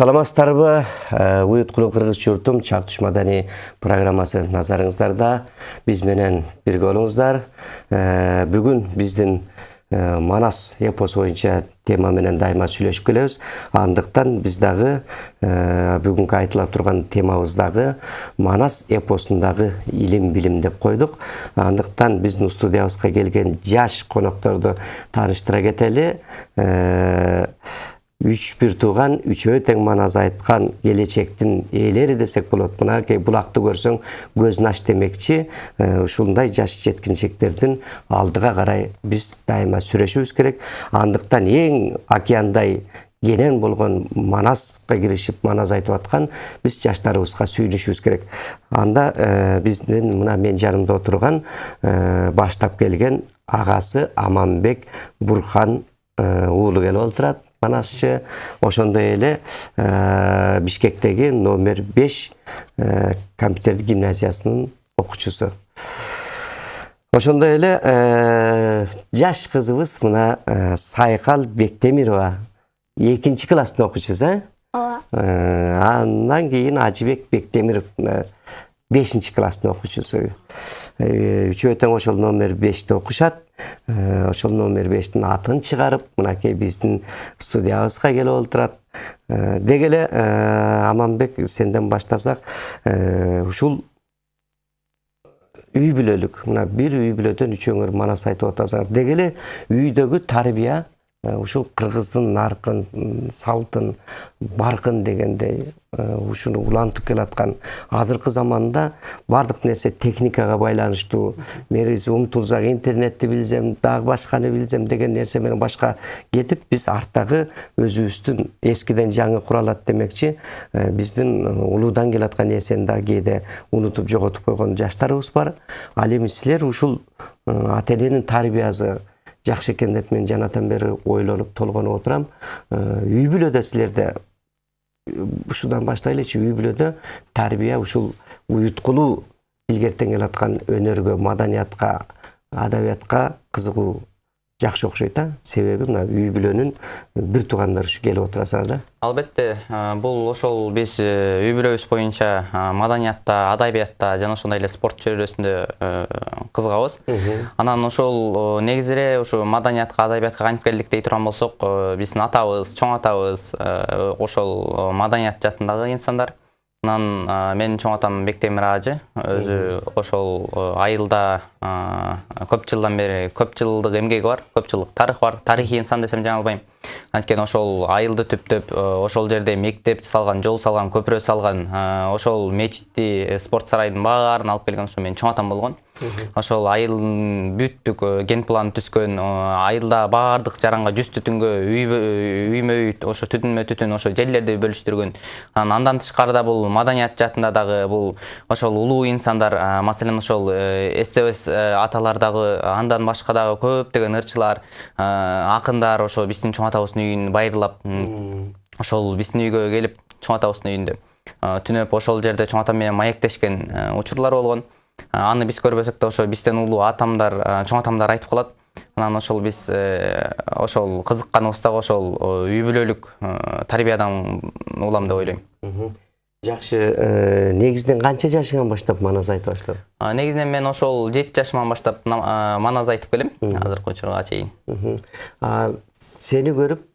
саламатсыздарбы? Уюткулуу кыргыз журтум чак туш маданий программасы назарыңыздарда. Биз менен бирге болуңуздар. Бүгүн биздин манас эпосу боюнча тема менен дайыма сүйлөшүп келебиз. Андыктан биз дагы бүгүнкү айтыла турган темабыз дагы манас эпосундагы илим билим деп койдук. Андыктан биздин студиябызга келген жаш конокторду тааныштыра кетели. Үч бир тууган үчөө тең манас айткан келечектин ээлери десек болот мынакей булакты көрсөң көзүн ач демекчи ушундай жаш жеткинчектердин алдыга карай биз дайыма сүрөшүбүз керек андыктан эң океандай кенен болгон манаска киришип манас айтып аткан биз жаштарыбызга сүйүнүшүбүз керек анда э, биздин мына менин жанымда отурган э, баштап келген агасы аманбек бурхан уулу келип отурат манасчы ошондой эле бишкектеги номер беш компьютердик гимназиясынын окуучусу ошондой эле жаш кызыбыз мына сайкал бектемирова экинчи класстын окуучусу э ооба андан кийин ажыбек бектемиров бешинчи класстын окуучусу үчөө тең ошол номер беште окушат ошол номер бештин атын чыгарып мынакей биздин студиябызга келип олтурат деги эле аманбек сенден баштасак ушул үй бүлөлүк мына бир үй бүлөдөн үчөөңөр манас айтып атасыңар деги эле үйдөгү тарбия ушул кыргыздын наркын салтын баркын дегендей э, ушуну улантып келаткан. Азыркы заманда баардык нерсе техникага байланыштуу. Биз умтулсак интернетти билсем дагы башканы билсем деген нерсе менен башка кетип биз арттагы өзүбүздүн эскиден жаңы куралат демекчи. Э, биздин улуудан келаткан нерсени дагы кээде унутуп жоготуп койгон жаштарыбыз бар. Ал эми силер ушул ата эненин тарбиясы жакшы экен деп мен жанатан бери ойлонуп толгонуп отурам э, үй бүлөдө силерде ушудан баштайлычы үй бүлөдө тарбия ушул уюткулуу илгертен келаткан өнөргө маданиятка адабиятка кызыгуу жакшы окшойт а себеби мына үй бүлөнүн бир туугандары ушу келип отурасыңар да. Албетте бул ошол биз үй бүлөбүз боюнча маданиятта адабиятта жана ошондой эле спорт чөйрөсүндө кызыгабыз. Анан ошол негизи эле ушу маданиятка адабиятка кантип келдик дей турган болсок биздин атабыз чоң атабыз ошол маданият жаатындагы инсандар анан менин чоң атам бектемир ажы өзү ошол айылда көп жылдан бери көп жылдык эмгеги бар көп жылдык тарыхы бар. Тарыхый инсан десем жаңылбайм. Анткени ошол айылды түптөп ошол жерде мектеп салган жол салган көпүрө салган ошол мечитти спорт сарайдын баарын алып келген ошо менин чоң атам болгон. Ошол айылдын бүттүк ген планын түзгөн айылда баардык жаранга жүз түтүнгө үймө үй ошо түтүнмө түтүн ошо жерлерди бөлүштүргөн. Анан андан тышкары бул маданият жаатында дагы бул ошол улуу инсандар маселен ошол стбс аталар дагы андан башка дагы көптөгөн ырчылар акындар ошо биздин чоң атабыздын үйүн байырлап ошол биздин үйгө келип чоң атабыздын үйүндө түнөп ошол жерде чоң атам менен маектешкен учурлар болгон. Аны биз көрбөсөк да ошо бизден улуу атамдар чоң атамдар айтып калат. Анан ошол биз ошол кызыкканыбыз дагы ошол үй бүлөлүк тарбиядан улам деп ойлойм. Жакшы негизинен канча жашыңан баштап манас айтып баштадың негизинен мен ошол жети жашыман баштап манас айтып келем. Азыркы учурга чейин. Сени көрүп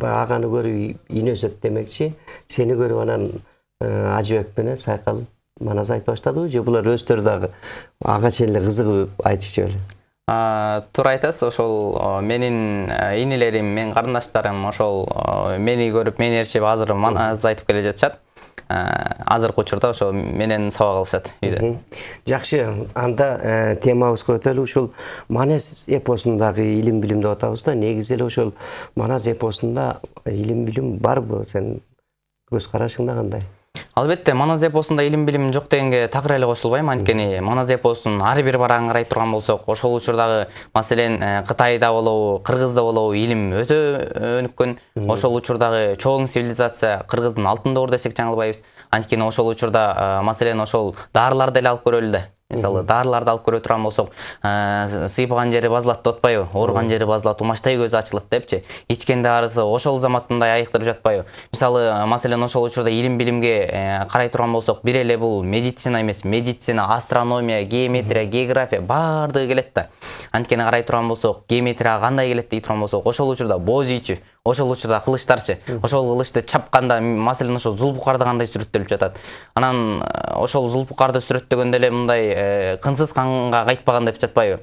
аганы көрүп өсөт демекчи сени көрүп анан ажыбек менен сайкал манас айтып баштадыбы же булар өздөрү дагы ага чейин эле кызыгып айтышчу беле туура айтасыз ошол менин инилерим менин карындаштарым ошол мени көрүп мени ээрчип азыр манас айтып келе жатышат азыркы учурда ошо менен сабак алышат үйдө. Жакшы. Анда темабызга өтөлү ушул манас эпосундагы илим билим деп атабыз да. Негизи эле ошол манас эпосунда илим билим барбы? Сенин көз карашыңда кандай? Албетте манас эпосунда илим билим жок дегенге такыр эле кошулбайм. Анткени манас эпосунун ар бир барагын карай турган болсок ошол учурдагы маселен кытайда болобу кыргызда болобу илим өтө өнүккөн. Ошол учурдагы чоң цивилизация кыргыздын алтын доор десек жаңылбайбыз. Анткени ошол учурда маселен ошол дарыларды эле алып көрөлү да мисалы дарыларды алып көрө турган болсок сыйпаган жери базалат деп атпайбы ооруган жери базалат умачтай көзү ачылат депчи ичкенде арысы ошол замат мындай айыктырып жатпайбы мисалы маселен ошол учурда илим билимге карай турган болсок бир эле бул медицина эмес. Медицина астрономия геометрия география баардыгы келет да. Анткени карай турган болсок геометрияга кандай келет дей турган болсок ошол учурда бооз ийчү ошол учурда кылычтарчы ошол кылычты чапканда маселен ошо зулбукарды кандай сүрөттөлүп жатат. Анан э, ошол зулбукарды сүрөттөгөндө эле мындай э, кынсыз канга кайтпаган деп жатпайбы.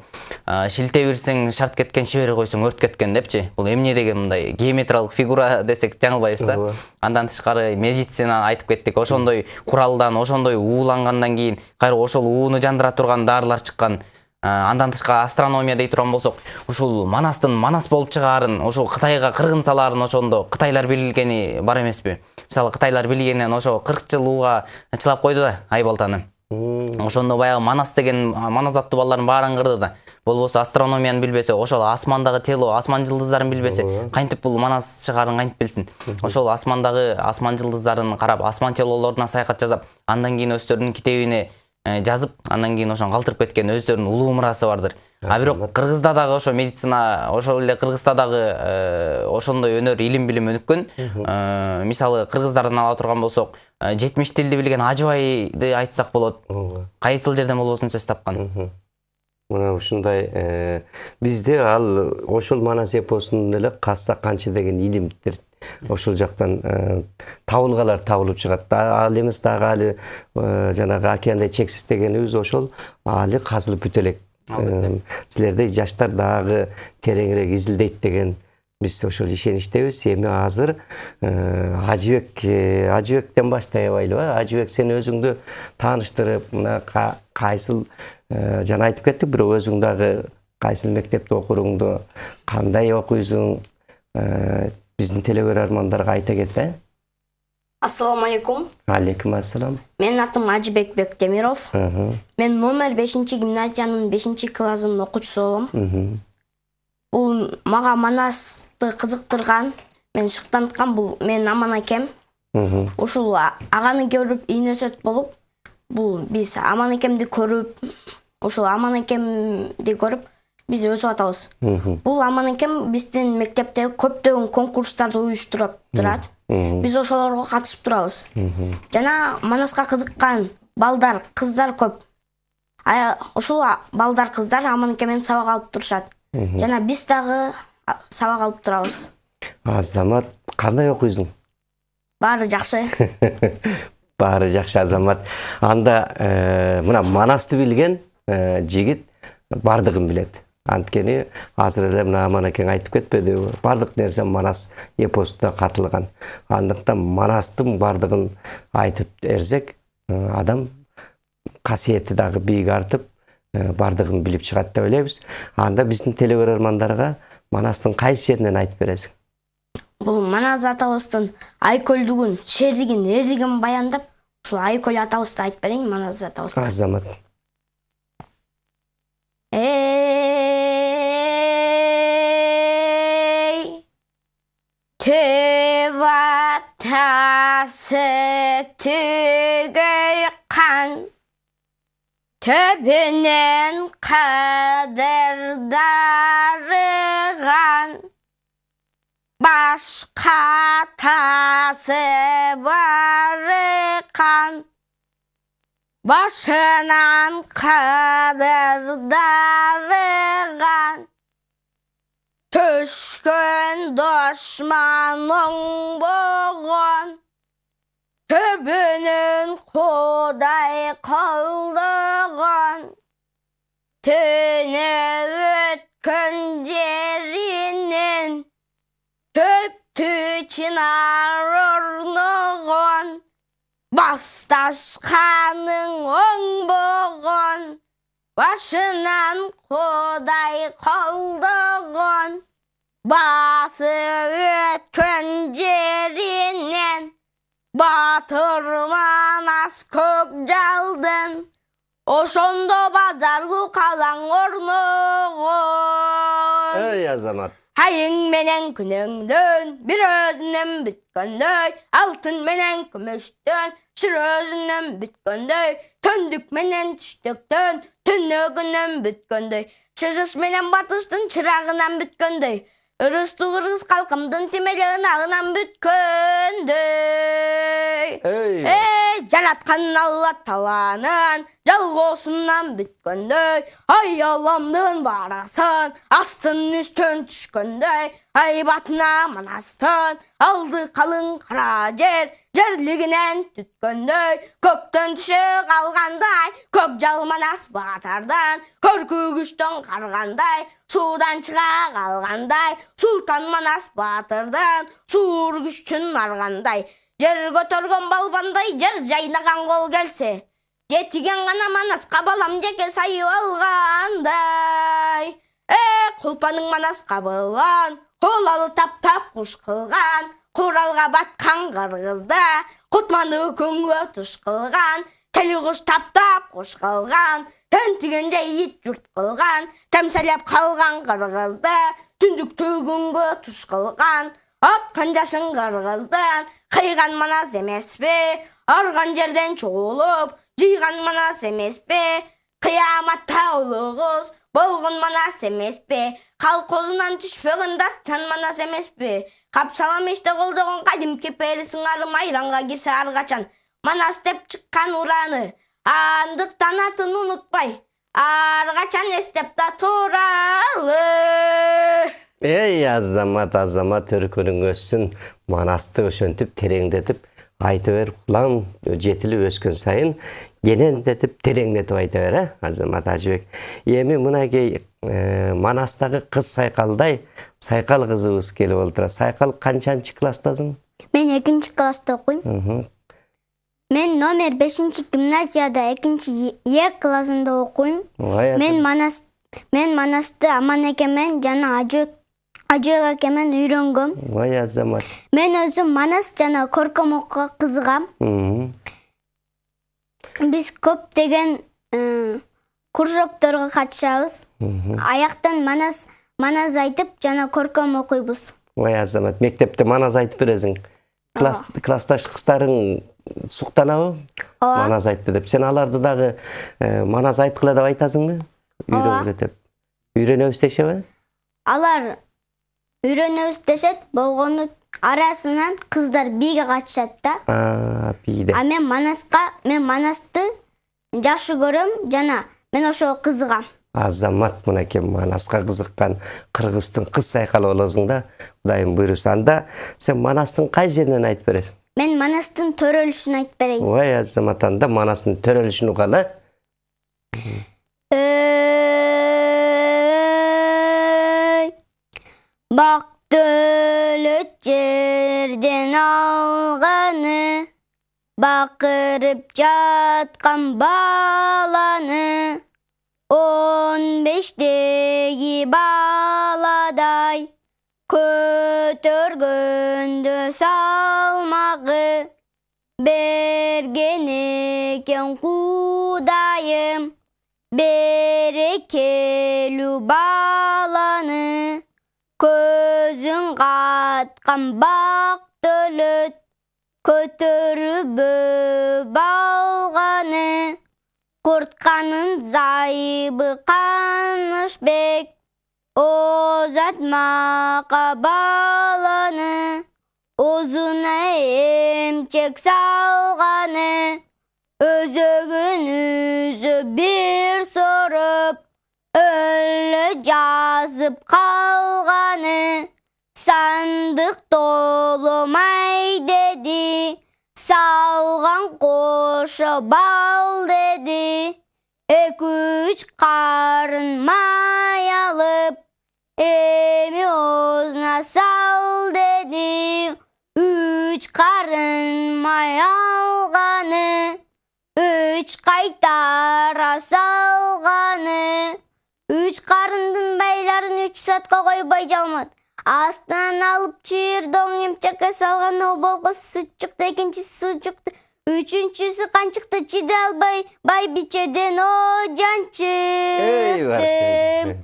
Э, шилте бирсең шарт кеткен шибери койсоң өрт кеткен депчи. Бул эмне деген мындай геометриялык фигура десек жаңылбайбыз да андан тышкары медицинаны айтып кеттик. Ошондой куралдан ошондой уулангандан кийин кайра ошол ууну жандыра турган дарылар чыккан андан тышкары астрономия дей турган болсок ушул манастын манас болуп чыгаарын ошол кытайга кыргын салаарын ошондо кытайлар билгени бар эмеспи? Мисалы кытайлар билгенинен ошо кырк жыл ууга чылап койду да айбалтаны ошондо баягы манас деген манас аттуу балдардын баарын кырды да. Болбосо астрономияны билбесе ошол асмандагы тело асман жылдыздарын билбесе кантип бул манас чыгаарын кантип билсин? Ошол асмандагы асман жылдыздарын карап асман телолоруна саякат жасап андан кийин өздөрүнүн китебине жазып андан кийин ошону калтырып кеткен өздөрүнүн улуу мурасы бардыр. А бирок кыргызда дагы ошо медицина ошол эле кыргызда дагы э, ошондой өнөр илим билим өнүккөн Э, мисалы кыргыздардан ала турган болсок э, жетимиш тилди билген ажыбайды айтсак болот. Кайсыл жерден болбосун сөз тапкан мына ушундай э, бизде ал ошол манас эпосунун эле касса канчы деген илимдер ошол жактан э, табылгалар табылып чыгат ал эмес дагы али э, жанагы океандай чексиз дегенибиз ошол али казылып бүтө элек силердей жаштар дагы тереңирээк изилдейт деген биз ошол ишеничтебиз эми азыр ажыбек ажыбектен баштайбайлыбы ажыбек сен өзүңдү тааныштырып мына ка- кайсыл жана айтып кеттик бирок өзүң дагы кайсыл мектепте окуруңду кандай окуйсуң биздин телекөрөрмандарга айта кет э Ассаламу алейкум. алейкум ассалам Менин атым Ажыбек Бектемиров. Мен номер 5 гимназиянын 5 классынын окуучусу болом. Бул мага манасты кызыктырган, мен шыктанткан бул менин аман. Мгм. Ушул а- аганы көрүп ийнөсөт болуп, бул биз аман акемди көрүп, ушул аман акемди көрүп биз өсүп атабыз. Бул аман акем биздин мектепте көптөгөн конкурстарды уюштуруп турат. Мгм. Биз ошолорго катышып турабыз. Жана манаска кызыккан балдар, кыздар көп. Ушул балдар, кыздар аманке менен сабак алып турушат. Жана биз дагы сабак алып турабыз. азамат кандай окуйсуң Баары жакшы. баары жакшы азамат. Анда э, мына манасты билген э, жигит бардыгын билет анткени азыр эле мына аман акең айтып кетпедиби баардык нерсе манас эпосунда катылган андыктан манастын баардыгын айтып берсек э, адам касиети дагы бийик артып э, баардыгын билип чыгат деп ойлойбуз анда биздин телекөрөрмандарга манастын кайсы жеринен айтып бересиң? Бул Манас атабыздын айкөлдүгүн, шерлигин, эрлигин баяндап, ушул айкөл атабызды айтып берейин Манас атабызды. азамат. Ey Töp atası tügöy kan Töpünün kadırdarıgan Başka tası barıkan Başынан kadırdarıgan Түшкөн дошманың болған Төбінің құдай қалдыған Түні өткен жерінен Төптү чынар орнығын Басташқаның оң болған Başынан Құдай қалдыған Басы өткен жерінен Батыр манас көк жалдын Ошондо базарлуу калаң орногон ey азамат айың менен күнөңдөн бир өзүнөн бүткөндөй алтын менен күмүштөн шыр өзүнөн бүткөндөй төндүк менен түштүктөн түнөгүнөн бүткөндөй чыгыш менен батыштын чырагынан бүткөндөй ырыстуу кыргыз калкымдын тимери ынагынан бүткөндөй Эй. Эй, жараткан алла таланын жалгоосунан бүткөндөй аяламдын барасын астын үстөн түшкөндөй айбатына манастын алды калың кара жер жерлигинен түткөндөй көктөн түшө калгандай көк жал манас баатардан көркү күчтөн каргандай суудан чыга калгандай султан манас баатырдан суур күчтүн аргандай жер көтөргөн балбандай жер жайнаган кол келсе жетиген гана манаска балам жеке сайып алгандай. Э кулпаның манаска былган кулалы таптап куш кылган куралга баткан кыргызда кутманы күнгө туш кылган тели куш таптап куш кылган тентигенде ит журт кылган темселеп калган кыргызда түндүктү күнгө туш кылган аткан жашын кыргыздан кыйган манас эмеспи арган жерден чогулуп жыйган манас эмеспи кыяматта улугуз болгон манас эмеспи калкозунан түшпөгөн дастан манас эмеспи капсалам иште колдогон кадимки пери сыңары майранга кирсе ар качан манас деп чыккан ураны. Андыктан атын унутпай ар качан эстеп туралы. Эй азамат азамат өркөнүң өссүн манасты ошентип тереңдетип айта бер кулам жетилип өскөн сайын кенендетип тереңдетип айта бер э азамат ажыбек эми мынакей э, манастагы кыз сайкалдай сайкал кызыбыз келип отура сайкал канчанчы класстасың? Мен экинчи класста окуйм. Мен номер бешинчи гимназияда экинчи Е классында окуйм. Мен манас мен манасты аман экемен жана ажөк ажөк экемен үйрөнгөм. ой азамат. Мен өзүм манас жана көркөм окууга кызыгам. Биз көптөгөн э, кружокторго катышабыз. Аяктан манас манас айтып жана көркөм окуйбуз. ой азамат мектепте манас айтып бересиң класс классташ кыздарың суктанабы Ооба. манас айтты деп. Сен аларды дагы э, манас айткыла деп айтасыңбы үйрөнгүлө деп. Үйрөнөбүз дешеби Алар үйрөнөбүз дешет, болгону арасынан кыздар биге катышат да. Бийде А мен манаска, мен манасты жакшы көрөм жана мен ошого кызыгам. азамат мынакей манаска кызыккан кыргыздын кыз сайкалы болосуң да кудайым буйруса анда сен манастын кай жеринен айтып бересиң Мен манастын төрөлүшүн айтып берейин. ой азамат анда манастын төрөлүшүн угалы Бак дөлөт жерден алганы бакырып жаткан баланы он бештеги баладай көтөргөндө салмагы берген экен кудайым берекелүү баланы бак дөлөт көтөрүп алганы куртканын зайыбы канышбек озатмакка баланы. Озуна эмчек салганы өзөгүн үзө бир соруп өлө жазып калганы толомай деди салган кошо бал деди эки үч карын май алып эми оозуна сал деди үч карын май алганы үч кайтара салганы үч карындын байларын үч саатка койбой жалмат астынан алып чыйырдоң эмчекке салган о болгосу сүт экинчиси суу үчүнчүсү канчыкты чыдай албай байбичеден о жанчыктым баракелде.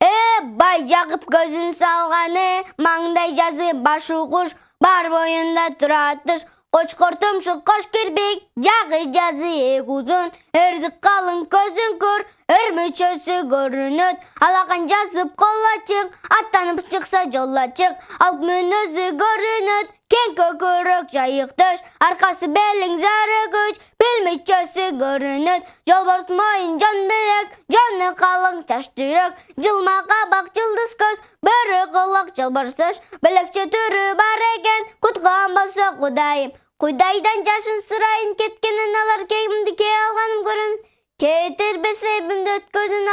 э бай жагып көзүн салганы маңдай жазы башы куш бар боюнда турат туш кочкор тумшук кош кирпик жагы жазы эк узун эрдик калың көзүң көр өр мүчөсү көрүнөт. Алакан жазып кол ачык аттанып чыкса жол ачык алып мүнөзү көрүнөт кең көкүрөк жайыктыш аркасы белиң зары күч бел мүчөсү көрүнөт. Жолборс моюн жон белек жону калың чач жылма кабак жылдыз көз бөрү кулак жолборстуш белекче түрү бар экен куткан болсо кудайым. Кудайдан жашын сурайын кеткенин алар кемди кээ алганын көрөм кетирбесе эбимди өткөдүн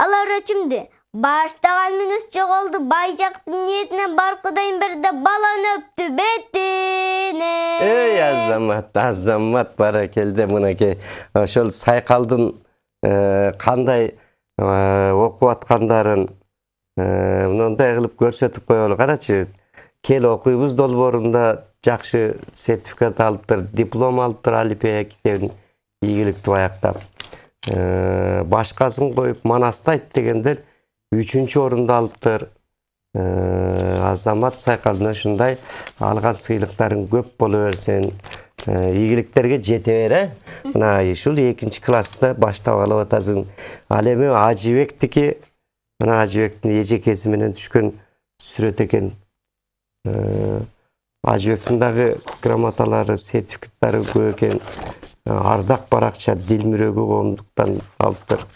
алар өчүмдү баштаган мүнөз жоголду бай жактын ниетине бар кудайым берди баланы өптү бетине эй азамат азамат баракелде мынакей ошол э, кандай окуп аткандарын мындай кылып көрсөтүп коелу карачы кел окуйбуз долбоорунда жакшы сертификат алыптыр диплом алыптыр алипея китебин ийгиликтүү аяктап башкасын коюп манастайт дегендер үчүнчү орунду алыптыр азамат сайкалдын ушундай алган сыйлыктарың көп боло берсин ийгиликтерге жете бер э мына ушул экинчи класста баштап алып атасың ал эми ажыбектики мына ажыбектин эжекеси менен түшкөн сүрөт экен ажыбектин дагы грамоталары сертификаттары көп экен ардак баракча дил мүрөгү коомдуктан алыптыр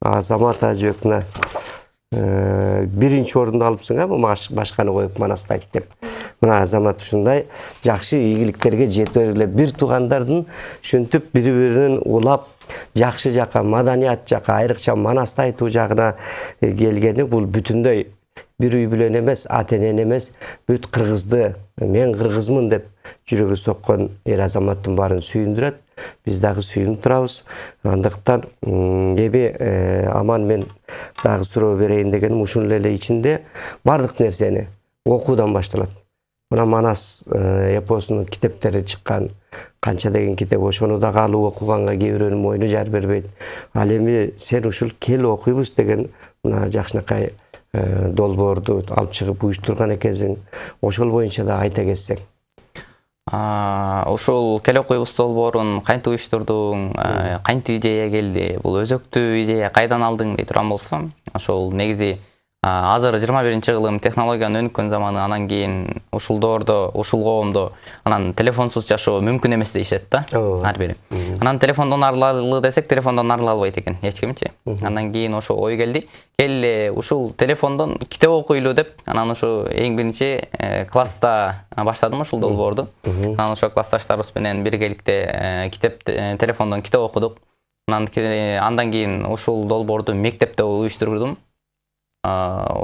азамат мына э, биринчи орунду алыпсың э баш- башканы коюп манастайт деп. Мына азамат ушундай жакшы ийгиликтерге жете бергиле бир туугандардын ушинтип бири бирин улап жакшы жака маданият жака айрыкча манаст айтуу жагына келгени бул бүтүндөй бир үй бүлөнү эмес ата эмес бүт кыргызды мен кыргызмын деп жүрөгү соккон эр азаматтын баарын сүйүндүрөт биз дагы сүйүнүп турабыз. Андыктан эми э, аман мен дагы суроо берейин дегеним ушул эле ичинде баардык нерсени окуудан башталат. Мына манас э, эпосунун китептери чыккан канча деген китеп ошону дагы алып окуганга кээ бирөөнүн мойну жар бербейт. Ал эми сен ушул кел окуйбуз деген мына жакшынакай долбоорду алып чыгып уюштурган экенсиң ошол боюнча да айта кетсең ушул кел окуйбуз долбоорун кантип уюштурдуң а, кантип идея келди бул өзөктүү идея кайдан алдың дей турган болсом ошол негизи азыр жыйырма биринчи кылым технологиянын өнүккөн заманы анан кийин ушул доордо ушул коомдо анан телефонсуз жашоо мүмкүн эмес дейишет да ар бири. Анан телефондон арылалы десек телефондон арыла албайт экен эч кимчи андан кийин ошо ой келди. Келе ушул телефондон китеп окуйлу деп анан ушу эң биринчи э, класста баштадым ушул долбоорду. Анан ошо классташтарыбыз менен биргеликте э, китеп э, телефондон китеп окудук. Анан андан кийин ушул долбоорду мектепте уюштурдум.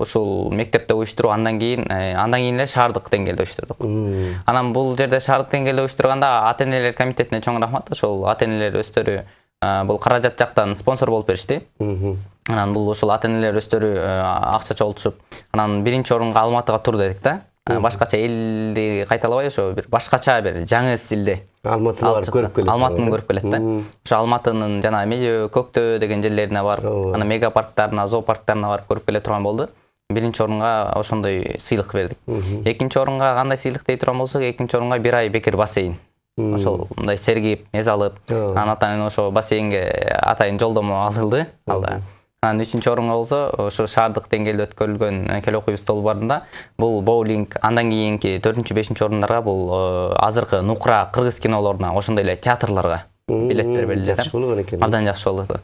Ушул мектепте уюштуруу андан кийин э, андан кийин эле шаардык деңгээлде уюштурдук. Анан бул жерде шаардык деңгээлде уюштурганда ата энелер комитетине чоң рахмат. Ошол ата энелер өздөрү а, бул каражат жактан спонсор болуп беришти. Анан бул ошол ата энелер өздөрү э, акча чогултушуп анан биринчи орунга алматыга тур дедик да. Башкача элди кайталабай ошо бир башкача бир жаңы стилде. Алматыны барып көрүп келет. Алматыны көрүп келет да. Ошо алматынын жана медео көктөө деген жерлерине барып анан мега парктарына зоопарктарына барып көрүп келе турган болду. Биринчи орунга ошондой сыйлык бердик. Экинчи орунга кандай сыйлык дей турган болсок экинчи орунга бир ай бекер бассейн. Ошол мындай сергип эс алып анан атайын ошо бассейнге атайын жолдомо алынды. Алда. Анан үчүнчү орунга болсо ошо шаардык деңгээлде өткөрүлгөн э, кел окуйбуз долбоорунда бул боулинг андан кийинки төртүнчү бешинчи орундарга бул э, азыркы нукура кыргыз кинолоруна ошондой эле театрларга билеттер берилди жакшы болгон экен абдан жакшы болду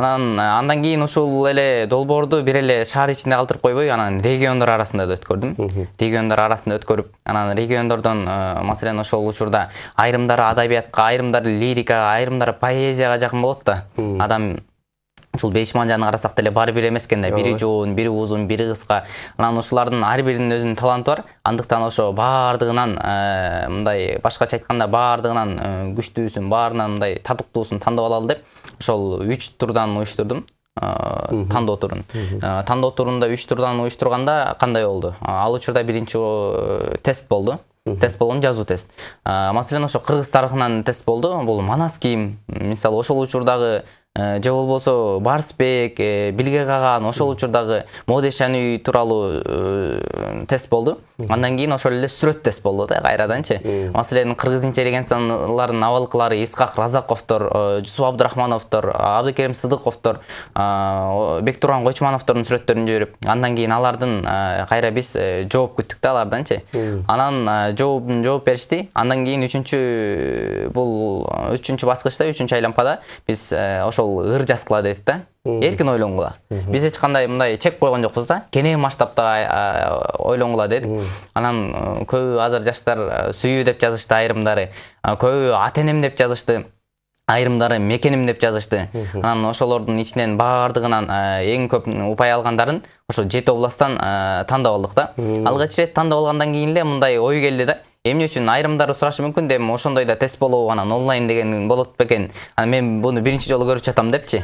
анан э, андан кийин ушул эле долбоорду бир эле шаар ичинде калтырып койбой анан региондор арасында да өткөрдүм. Региондор арасында өткөрүп анан региондордон маселен ошол учурда айрымдары адабиятка айрымдары лирикага айрымдары поэзияга жакын болот да. Адам ушул беш манжаны карасак деле баары бир эмес экен да бири жоон бири узун бири кыска. Анан ушулардын ар биринин өзүнүн таланты бар. Андыктан ошо баардыгынан э, мындай башкача айтканда баардыгынан э, күчтүүсүн баарынан мындай татыктуусун тандап алалы деп ошол үч турдан уюштурдум э, тандоо турун. Тандоо турунда үч турдан уюштурганда кандай болду? Ал учурда биринчи тест болду. Тест болгон жазуу тест. Маселен ошо кыргыз тарыхынан тест болду. Бул манас кийим. Мисалы ошол учурдагы же болбосо барсбек э, билге каган ошол учурдагы үй тууралуу э, тест болду. Андан кийин ошол эле сүрөт тест болду да кайраданчы. Маселен кыргыз интеллигенцияларынын абалкылары исхак разаковдор э, жусуп абдырахмановдор абдыкерим сыдыковдор э, бектурган койчумановдордун сүрөттөрүн жиберип андан кийин алардын э, кайра биз э, жооп күттүк да аларданчы. Анан э, жообун жооп беришти. Андан кийин үчүнчү бул э, үчүнчү баскычта үчүнчү айлампада биз э, ошол ыр жазгыла дедик да. Эркин ойлонгула биз эч кандай мындай чек койгон жокпуз да. Кенен масштабта ойлонгула дедик анан көбү азыр жаштар сүйүү деп жазышты айрымдары. Көбү ата энем деп жазышты айрымдары мекеним деп жазышты. Анан ошолордун ичинен баардыгынан эң көп упай алгандарын ошо жети областтан тандап алдык да. Алгач ирет тандап алгандан кийин эле мындай ой келди да. Эмне үчүн айрымдары сурашы мүмкүн эми ошондой да тест болобу анан онлайн деген болот бекен анан мен буну биринчи жолу көрүп жатам депчи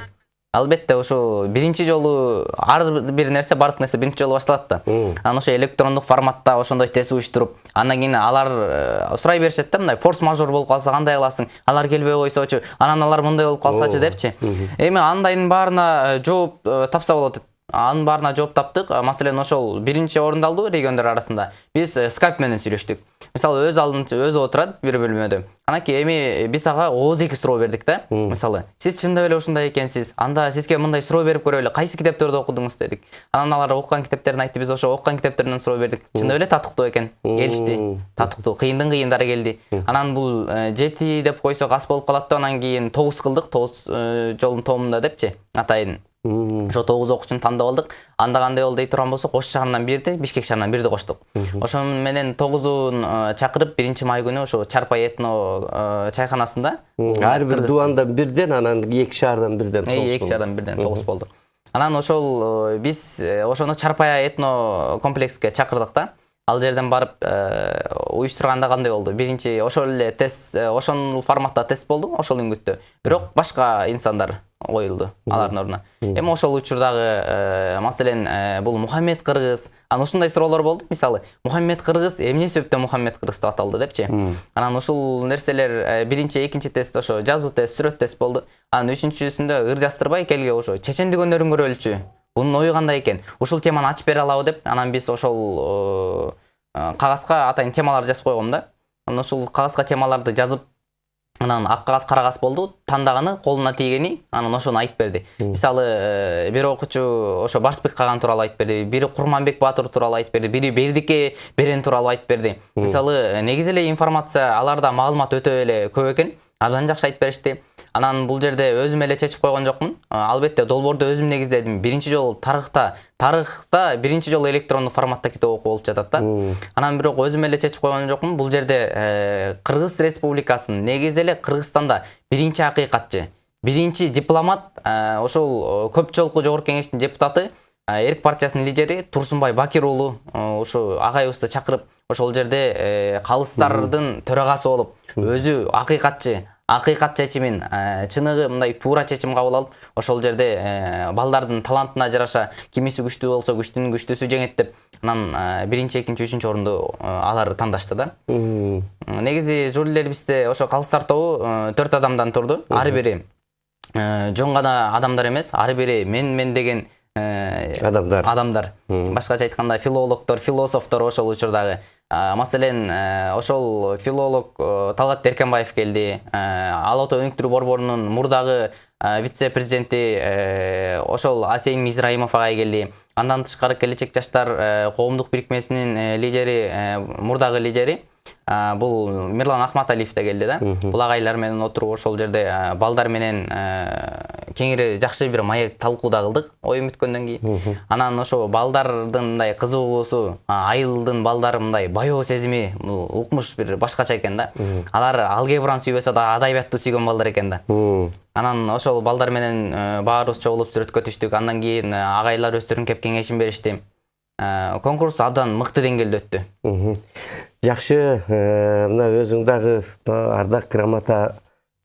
албетте ошо биринчи жолу ар бир нерсе баардык нерсе биринчи жолу башталат да анан ошо электрондук форматта ошондой тест уюштуруп андан кийин алар сурай беришет да мындай форс мажор болуп калса кандай кыласың алар келбей койсочу анан алар мындай болуп калсачы депчи эми андайдын баарына жооп тапса болот анын баарына жооп таптык. А, маселен ошол биринчи орундалды региондор арасында. Биз э, скайп менен сүйлөштүк. Мисалы өз алдынча өзү отурат бир бөлмөдө. Анакей эми биз ага ооз эки суроо бердик да мисалы сиз чындап эле ушундай экенсиз? Анда сизге мындай суроо берип көрөлү кайсы китептерди окудуңуз? дедик. Анан алар окуган китептерин айтты биз ошо окуган китептеринен суроо бердик. Чындап эле татыктуу экен. Келишти. Татыктуу кыйындын кыйындары келди анан бул э, жети деп койсок аз болуп калат деп анан кийин тогуз кылдык тогуз э, жолдун тоомунда депчи атайын. Ошо тогуз окуучуну тандап алдык. Анда кандай болду дей турган болсок ош шаарынан бирди бишкек шаарынан бирди коштук ошо менен тогузун э, чакырып биринчи май күнү ошо чарпай этно э, чайканасында ар бир дубандан бирден анан эки шаардан бирден тогуз эки шаардан бирден тогуз болду. Анан ошол э, биз э, ошону чарпая этно комплекске чакырдык да. Ал жерден барып э, уюштурганда кандай болду? Биринчи ошол эле тест э, ошол форматта тест болду ошол үңгүттө бирок башка инсандар. Коюлду алардын ордуна эми ошол учурдагы э, маселен э, бул мухаммед кыргыз. Анан ушундай суроолор болду мисалы мухаммед кыргыз эмне себептен мухаммед кыргыз деп аталды депчи? Анан ушул нерселер э, биринчи экинчи тест ошо жазуу тест сүрөт тест болду. Анан үчүнчүсүндө ыр жаздырбай келге ошо чечендик өнөрүн көрөлүчү бунун ою кандай экен? Ушул теманы ачып бере алабы деп анан биз ошол э, кагазга атайын темалар жазып койгом да. Анан ушул кагазга темаларды жазып анан ак кагаз кара кагаз болду тандаганы колуна тийгени анан ошону айтып берди мисалы э, бир окуучу ошо барсбек каган тууралуу айтып берди бири курманбек баатыр тууралуу айтып берди бири бердике берен тууралуу айтып берди мисалы э, негизи эле информация аларда маалымат өтө эле көп экен абдан жакшы айтып беришти анан бул жерде өзүм эле чечип койгон жокмун албетте долбоорду өзүм негиздедим биринчи жолу тарыхта тарыхта биринчи жолу электрондук форматта китеп окуу болуп жатат да анан бирок өзүм эле чечип койгон жокмун бул жерде кыргыз республикасынын негизи эле кыргызстанда биринчи акыйкатчы биринчи дипломат ошол көп жолку жогорку кеңештин депутаты эрк партиясынын лидери турсунбай бакир уулу ошо агайыбызды чакырып ошол жерде калыстардын төрагасы болуп өзү акыйкатчы акыйкат чечимин э, чыныгы мындай туура чечим кабыл алып ошол жерде э, балдардын талантына жараша кимиси күчтүү болсо күчтүүнүн күчтүүсү жеңет деп анан э, биринчи экинчи үчүнчү орунду алар тандашты да. Негизи жюрилерибизде ошо калыстар тобу төрт адамдан турду. Ар бири жөн гана адамдар эмес ар бири мен мен деген Адамдар. адамдар. Башкача айтканда филологдор философтор ошол учурдагы маселен э, ошол филолог э, талгат беркенбаев келди. Э, ала ото өнүктүрүү борборунун мурдагы вице президенти ошол асейин мизраимов агай келди. Андан тышкары келечек жаштар коомдук бирикмесинин лидери мурдагы лидери а, бул мирлан ахматалиев да келди да. Бул агайлар менен отуруп ошол жерде а, балдар менен а, кеңири жакшы бир маек талкуу да кылдык оюм бүткөндөн кийин анан ошо балдардын мындай кызыгуусу айылдын балдары мындай баяоо сезими бул укмуш бир башкача экен да. Алар алгебраны сүйбөсө да адабиятты сүйгөн балдар экен да. Анан ошол балдар менен э, баарыбыз чогулуп сүрөткө түштүк андан кийин э, агайлар өздөрүнүн кеп кеңешин беришти. Конкурс абдан мыкты деңгээлде өттү. Мгм. Жакшы, э, мына өзүң дагы мына ардак грамота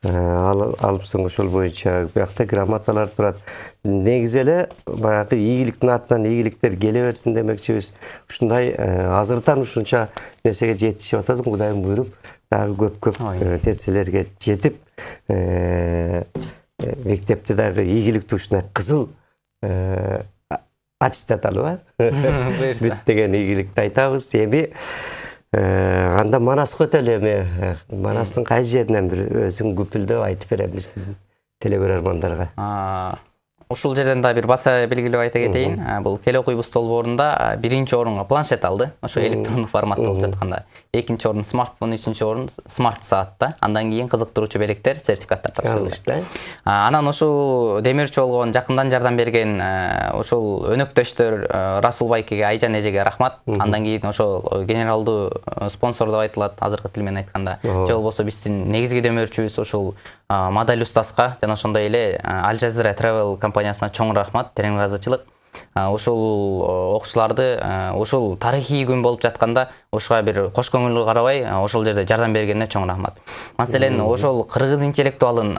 э, ал- алыпсың ошол боюнча биякта грамоталар турат. Негизи эле баягы ийгиликтин артынан ийгиликтер келе берсин демекчибиз. Ушундай э, азыртан ушунча нерсеге жетишип атасың, Кудайым буйруп, дагы көп-көп Ой. э, нерселерге жетип э, э, мектепте дагы ийгиликтүү ушундай кызыл э, а- аттестат алып Буюрса. бүт деген ийгиликти айтабыз эми э, анда манаска өтөлү эми. Э, манастын кайсы жеринен бир өзүң күпүлдөп айтып беребиз телекөрөрмандарга А, ушул жерден да бир баса белгилеп айта кетейин. А, бул кел окуйбуз долбоорунда а, биринчи орунга планшет алды. Ошо электрондук форматта болуп жатканда. Экинчи орун смартфон үчүнчү орун смарт саатта. Андан кийин кызыктыруучу белектер сертификаттар тапшырылды. А, анан ушул демирчи болгон жакындан жардам берген э, ушул өнөктөштөр э, расул байкеге айжан эжеге рахмат. Андан кийин ошол генералдуу э, спонсор деп айтылат азыркы тил менен айтканда. Же болбосо биздин негизги демөөрчүбүз ушул модель устазга жана ошондой эле аль жазира travel компаниясына чоң рахмат терең ыраазычылык ушул э, окуучуларды ушул тарыхый күн болуп жатканда ушуга бир кош көңүл карабай ошол жерде жардам бергенине чоң рахмат. Маселен ошол кыргыз интеллектуалын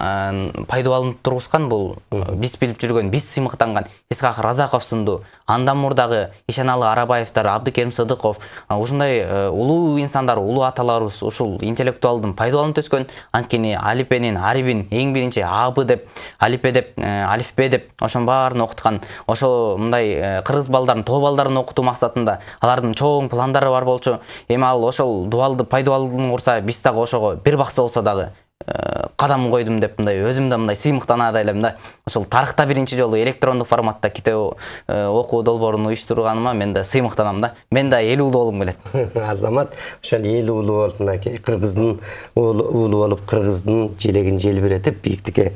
пайдаланып тургузган бул биз билип жүргөн биз сыймыктанган исхак разаков сындуу андан мурдагы ишеналы арабаевдер абдыкерим сыдыков ушундай э, улуу инсандар улуу аталарыбыз ушул интеллектуалдын пайдаланып өскөн анткени алипенин арибин эң биринчи аб деп алипе деп э, алифбе деп ошонун баарын окуткан ошо мындай э, кыргыз балдарын тоо балдарын окутуу максатында алардын чоң пландары бар болчу. Эми ал ошол дубалды пайдаланып урса биз дагы ошого бир бакса болсо дагы э, кадам койдум деп мындай өзүм да мындай сыймыктанаар элем да. Ошол тарыхта биринчи жолу электрондук форматта китеп э, окуу долбоорун уюштурганыма мен да сыймыктанам да. Мен да эл уулу болгум келет азамат ошол эл уулу болуп мынакей кыргыздын уулу болуп кыргыздын желегин желбиретип бийиктикке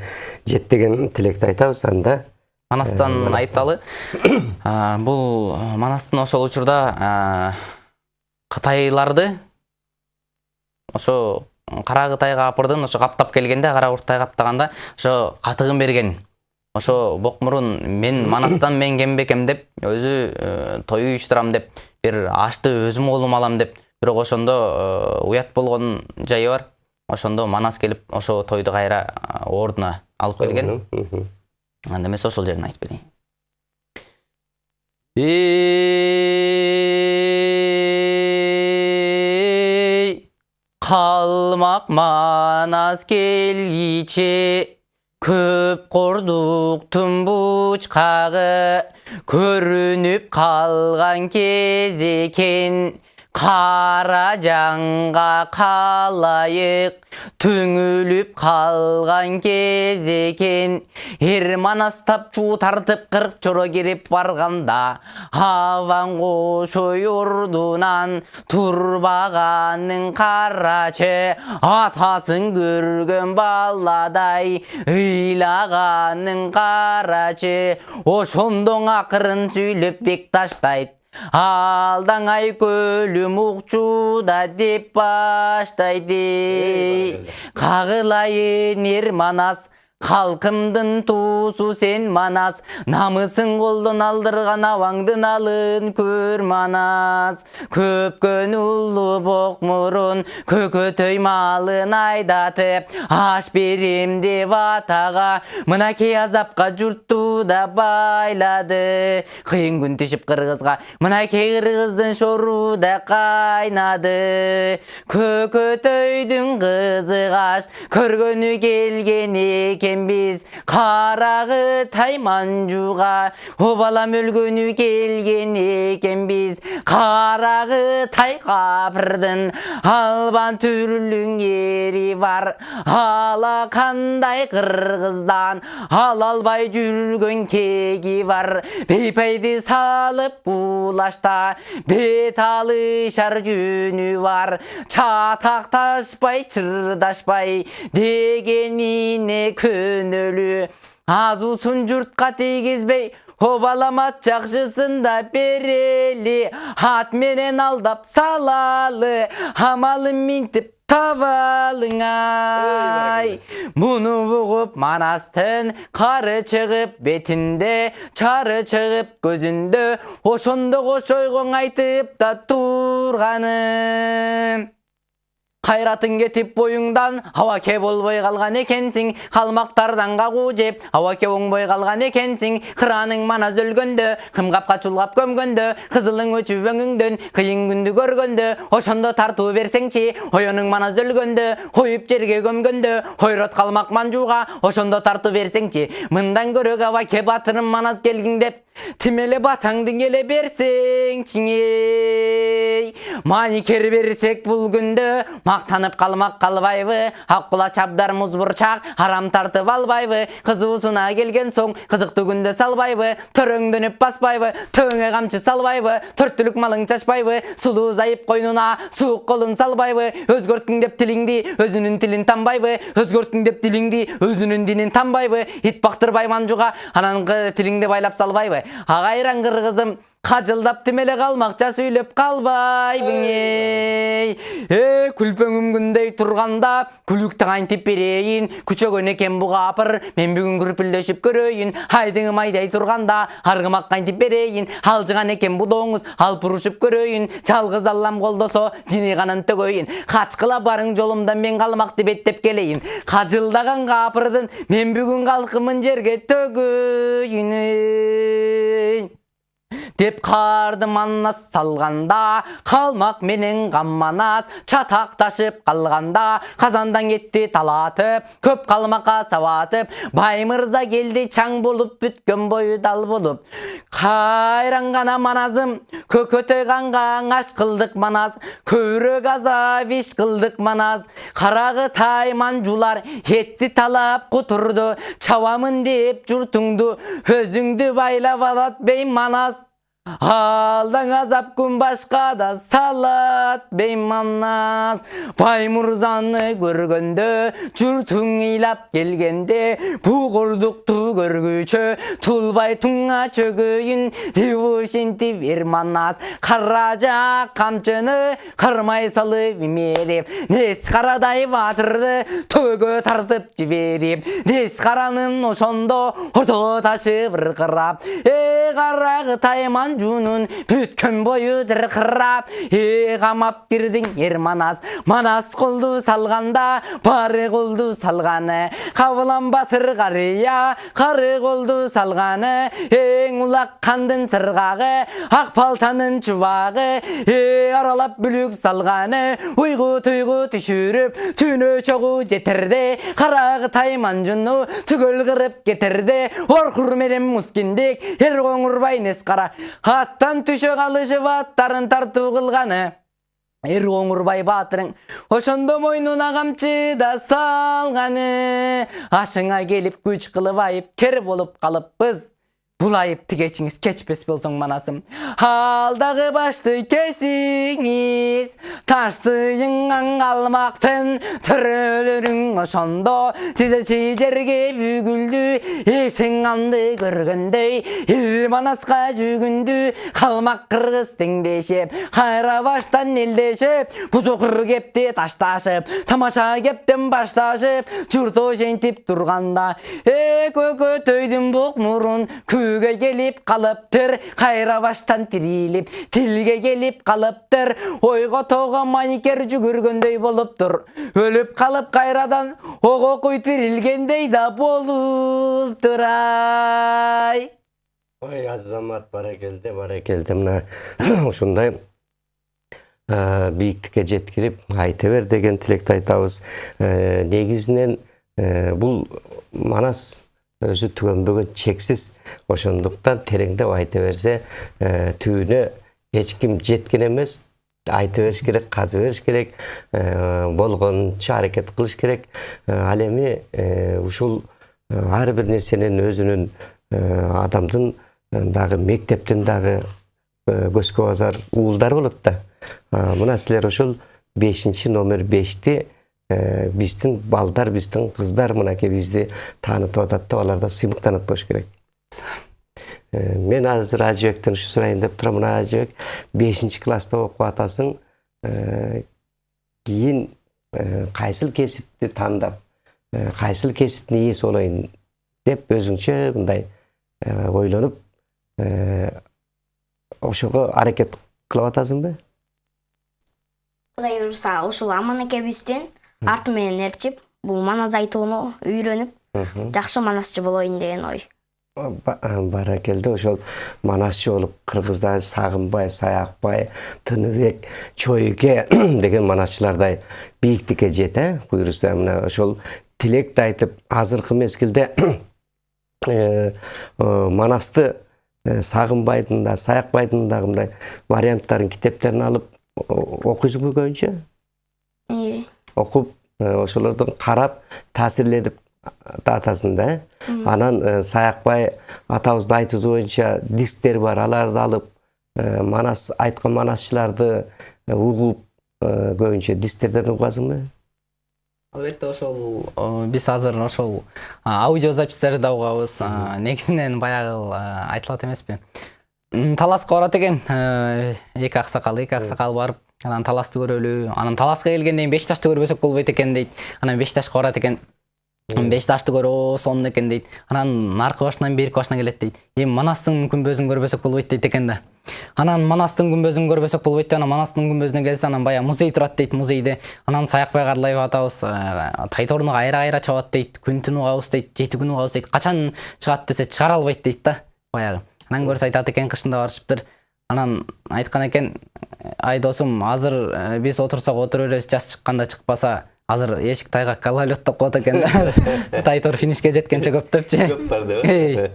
жет деген тилекти айтабыз анда манастан айталы. Бул э, манастын ошол учурда кытайларды ошо кара кытайга апырдын ошо каптап келгенде кара урттай каптаганда ошо катыгын берген. Ошо бокмурун мен манастан мен кембекем деп өзү э, той уюштурам деп бир ашты өзүм колума алам деп. Бирок ошондо э, уят болгон жайы бар. Ошондо манас келип ошо тойду кайра э, ордуна алып келген. Анда эмесе ошол жерин айтып берейин калмак манас келгиче көп кордуктун бучкагы көрүнүп калган кез экен кара жанга калайык түңүлүп калган кез экен эр манастап чуу тартып кырк чоро кирип барганда абаң кошой ордунан турбаганын карачы атасын көргөн баладай ыйлаганын карачы ошондон акырын сүйлөп бек алдаңай көлүм укчуда деп баштайды. Кагылайын эр манас Халкымдын туусу сен манас намысын колдон алдырган абаңдын алын көр манас. Көпкөн улуу бок мурун көкөтөй малын айдатып аш берем деп атага мынакей азапка журтту да байлады. Кыйын күн тишип кыргызга мынакей кыргыздын шору да кайнады көкөтөйдүн кызы каш көргөнү келген экенбиз карагы тайманжуга о балам өлгөнү келген экенбиз карагы тай капырдын албан түрлүң ери бар ала кандай кыргыздан ала албай жүргөн кеги бар бейпайды салып булашта бет алышар жөнү бар чатакташпай чырдашпай дегенине көнөлү азуусун журтка тийгизбей о балам ат жакшысын да берели ат менен алдап салалы амалын минтип табалыңай муну угуп манастын кары чыгып бетинде чары чыгып көзүндө ошондо кошойгоң айтып да турганы кайратың кетип боюңдан абаке болбой калган экенсиң калмактардан кагуу жеп абаке оңбой калган экенсиң кыраның манас өлгөндө кымгапка чулгап көмгөндө кызылың өчүп өңүңдөн кыйын күндү көргөндө ошондо тартуу берсеңчи оюнуң манас өлгөндө коюп жерге көмгөндө ойрот калмак манжууга ошондо тартуу берсеңчи мындан көрөк абаке батырым манас келгиң деп. Тимеле батаңды келе берсеңчи эй маникер берсек бул күндө мактанып калмак калбайбы аккула чабдар муз бурчак арам тартып албайбы кызуусуна келген соң кызыктуу күндө салбайбы төрөңдөнүп баспайбы төбөңө камчы салбайбы төрттүлүк малың чачпайбы сулуу зайып койнуна суук колун салбайбы өзгөрттүң деп тилиңди өзүнүн тилин танбайбы өзгөрттүң деп дилиңди өзүнүн динин танбайбы ит бактырбай манжуга анан тилиңди байлап салбайбы агайран кыргызым кажылдап тимеле калмакча сүйлөп калбайбың эй э күлпөңүм күндөй турганда күлүктү кантип берейин күчөгөн экен бугапыр мен бүгүн күрпүлдөшүп көрөйүн айдыңым айдай турганда аргымак кантип берейин алжыган экен будооңуз алып урушуп көрөйүн жалгыз аллам колдосо жинийганын төгөйүн качкыла барың жолумда мен беттеп келейин кажылдаган капырдын мен бүгүн калкымын жерге төгөйүн деп карды манас салганда калмак менен камманас чатакташып калганда казандан кетти талатып көп калмакка сабатып бай мырза келди чаң болуп бүткөн бою дал болуп кайран гана маназым көкөтөй кангаң аш кылдык манас көбүрөөк азап иш кылдык манас карагы тайманжулар этти талап кутурду чабамын деп журтуңду өзүңдү байлап алат бейманас Алдаң азап күн башка да салат бейманас Бай мурзаны көргөндө журтуң ыйлап келгенде бугурдукту көргүчө тулбай туңа чөгөйүн деп ушинтип берманас каража камчыны кармай салып имерип нес карадай батырды төбөгө тартып жиберип нес каранын ошондо орто ташы быркырап э карагы тайманжунун бүткөн бою дыркырап э камап кирдиң ер манас манас колду салганда бары колду салганы кабылан батыр карыя кары колду салганы эң улак кандын сыргагы ак палтанын чубагы э аралап бүлүк салганы уйгу туйгу түшүрүп түнө чогуу жетерде карагы тайманжуну түгөл кырып кетерде оркур менен мускиндик эр коңурбай нес кара аттан түшө калышып аттарын тартуу кылганы эр коңурбай баатырың ошондо мойнуна камчы да салганы ашыңа келип күч кылып айып кер болуп калыппыз бул айып тигечиңиз кечпес болсоң манасым алдагы башты кесиңиз таш сыйынган калмактын төрөлөрүң ошондо тизеси жерге бүгүлдү эсең анды көргөндөй эл манаска жүгүндү калмак кыргыз теңдешип кайра баштан элдешип бузукур кепти ташташып тамаша кептен башташып журт ошентип турганда э көкөтөйдүн бук мурун күүгө келип калыптыр кайра баштан тирилип тилге келип калыптыр ойго тоого маникер жүгүргөндөй болуптур өлүп калып кайрадан ого куй тирилгендей да болуптур ай ой азамат баракелде баракелде мына ушундай бийиктикке жеткирип айта бер деген тилекти айтабыз негизинен бул манас өзү түгөнбөгөн чексиз ошондуктан тереңдеп айта берсе түбүнө эч ким жеткен эмес айта бериш керек каза бериш керек болгончо аракет кылыш керек ал эми ушул ар бир нерсенин өзүнүн адамдын дагы мектептин дагы көзгө базар уулдары болот да мына силер ошол бешинчи номер бешти биздин балдар биздин кыздар мынакей бизди таанытып атат да аларда болуш керек мен азыр ажыбектен ушу сурайын деп турам мына ажыбек бешинчи класста окуп атасың кийин кайсыл кесипти тандап кайсыл кесиптин ээси болоюн деп өзүңчө мындай ойлонуп ошого аракет кылып атасыңбы кудай буюрса ушул аман арты менен ээрчип бул манас айтууну үйрөнүп жакшы манасчы болоюн деген ой. Баракелде ошол манасчы болуп кыргызда сагынбай саякбай тыныбек чоюке деген манасчылардай бийиктикке жет э буюрса мына ошол тилекти айтып азыркы мезгилде э, э, манасты э, сагынбайдын да саякбайдын дагы мындай варианттарын китептерин алып окуйсуңбу көбүнчө Э, ошолордон карап таасирленип атасын да э анан саякбай атабыздын айтуусу боюнча дисктер бар аларды алып манас айткан манасчыларды угуп көбүнчө дисктерден угасыңбы албетте ошол биз азыр ошол а, аудио записьтерди да угабыз негизинен баягы айтылат эмеспи таласка барат экен эки аксакал эки аксакал барып. Анан таласты көрөлү анан таласка келгенден кийин беш ташты көрбөсөк болбойт экен дейт анан беш ташка барат экен. Беш ташты көрөө сонун экен дейт. Анан наркы башынан берки башына келет дейт. Эми манастын күмбөзүн көрбөсөк болбойт дейт экен да. Анан манастын күмбөзүн көрбөсөк болбойт деп анан манастын күмбөзүнө келсе анан баягы музей турат дейт музейде. Анан саякбай карлаев атабыз э, тайторуну кайра кайра чабат дейт күн түн угабыз дейт жети күн угабыз дейт. Качан чыгат десе чыгара албайт дейт да баягы. Анан көрсө айтат экен кышында барышыптыр. Анан айткан экен ай досум азыр э, биз отурсак отура беребиз жаз чыкканда чыкпаса азыр эшик тайгак гололед деп коет экен да. Тайтор финишке жеткенче көп депчи. Эй.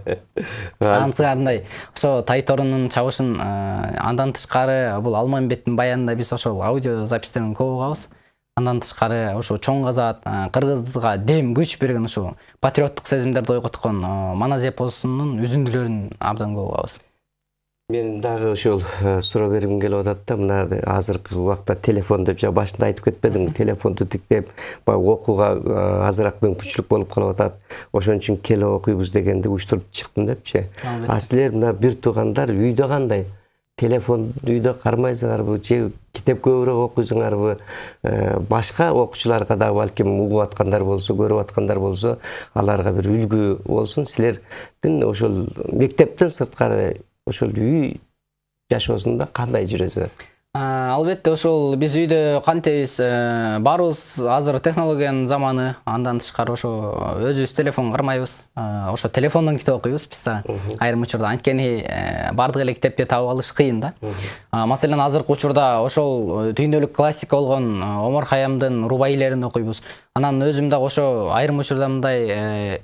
ансыгарындай ошо тайторунун чабышын э, андан тышкары бул алмамбеттин баянында биз ошол аудио записьтерин көп угабыз. Андан тышкары ошо чоң казат э, кыргызга дем күч берген ушу патриоттук сезимдерди ойготкон э, манас эпосунун үзүндүлөрүн абдан көп угабыз. Мен дагы ушул э, суроо бергим келип атат да мына азыркы убакта телефон деп жана башында айтып кетпедиңби телефонду тиктеп баягы окууга э, азыраак мүмкүнчүлүк болуп калып атат. Ошон үчүн келип окуйбуз дегенди уюштуруп чыктым депчи. А силер мына бир туугандар үйдө кандай? Телефон үйдө кармайсыңарбы же китеп көбүрөөк окуйсуңарбы? Э, башка окуучуларга дагы балким угуп аткандар болсо көрүп аткандар болсо аларга бир үлгү болсун. Силердин ошол мектептен сырткары ошол үй жашоосунда кандай жүрөсүңөр албетте ошол биз үйдө кантебиз э, баарыбыз азыр технологиянын заманы. Андан тышкары ошо өзүбүз телефон кармайбыз. А, ошо телефондон китеп окуйбуз биз дагы айрым учурда. Анткени э, баардык эле китепти таап алыш кыйын да. Маселен азыркы учурда ошол э, түйүндөлүк классика болгон э, омар хаямдын рубаилерин окуйбуз анан өзүм дагы ошо айрым учурда мындай э,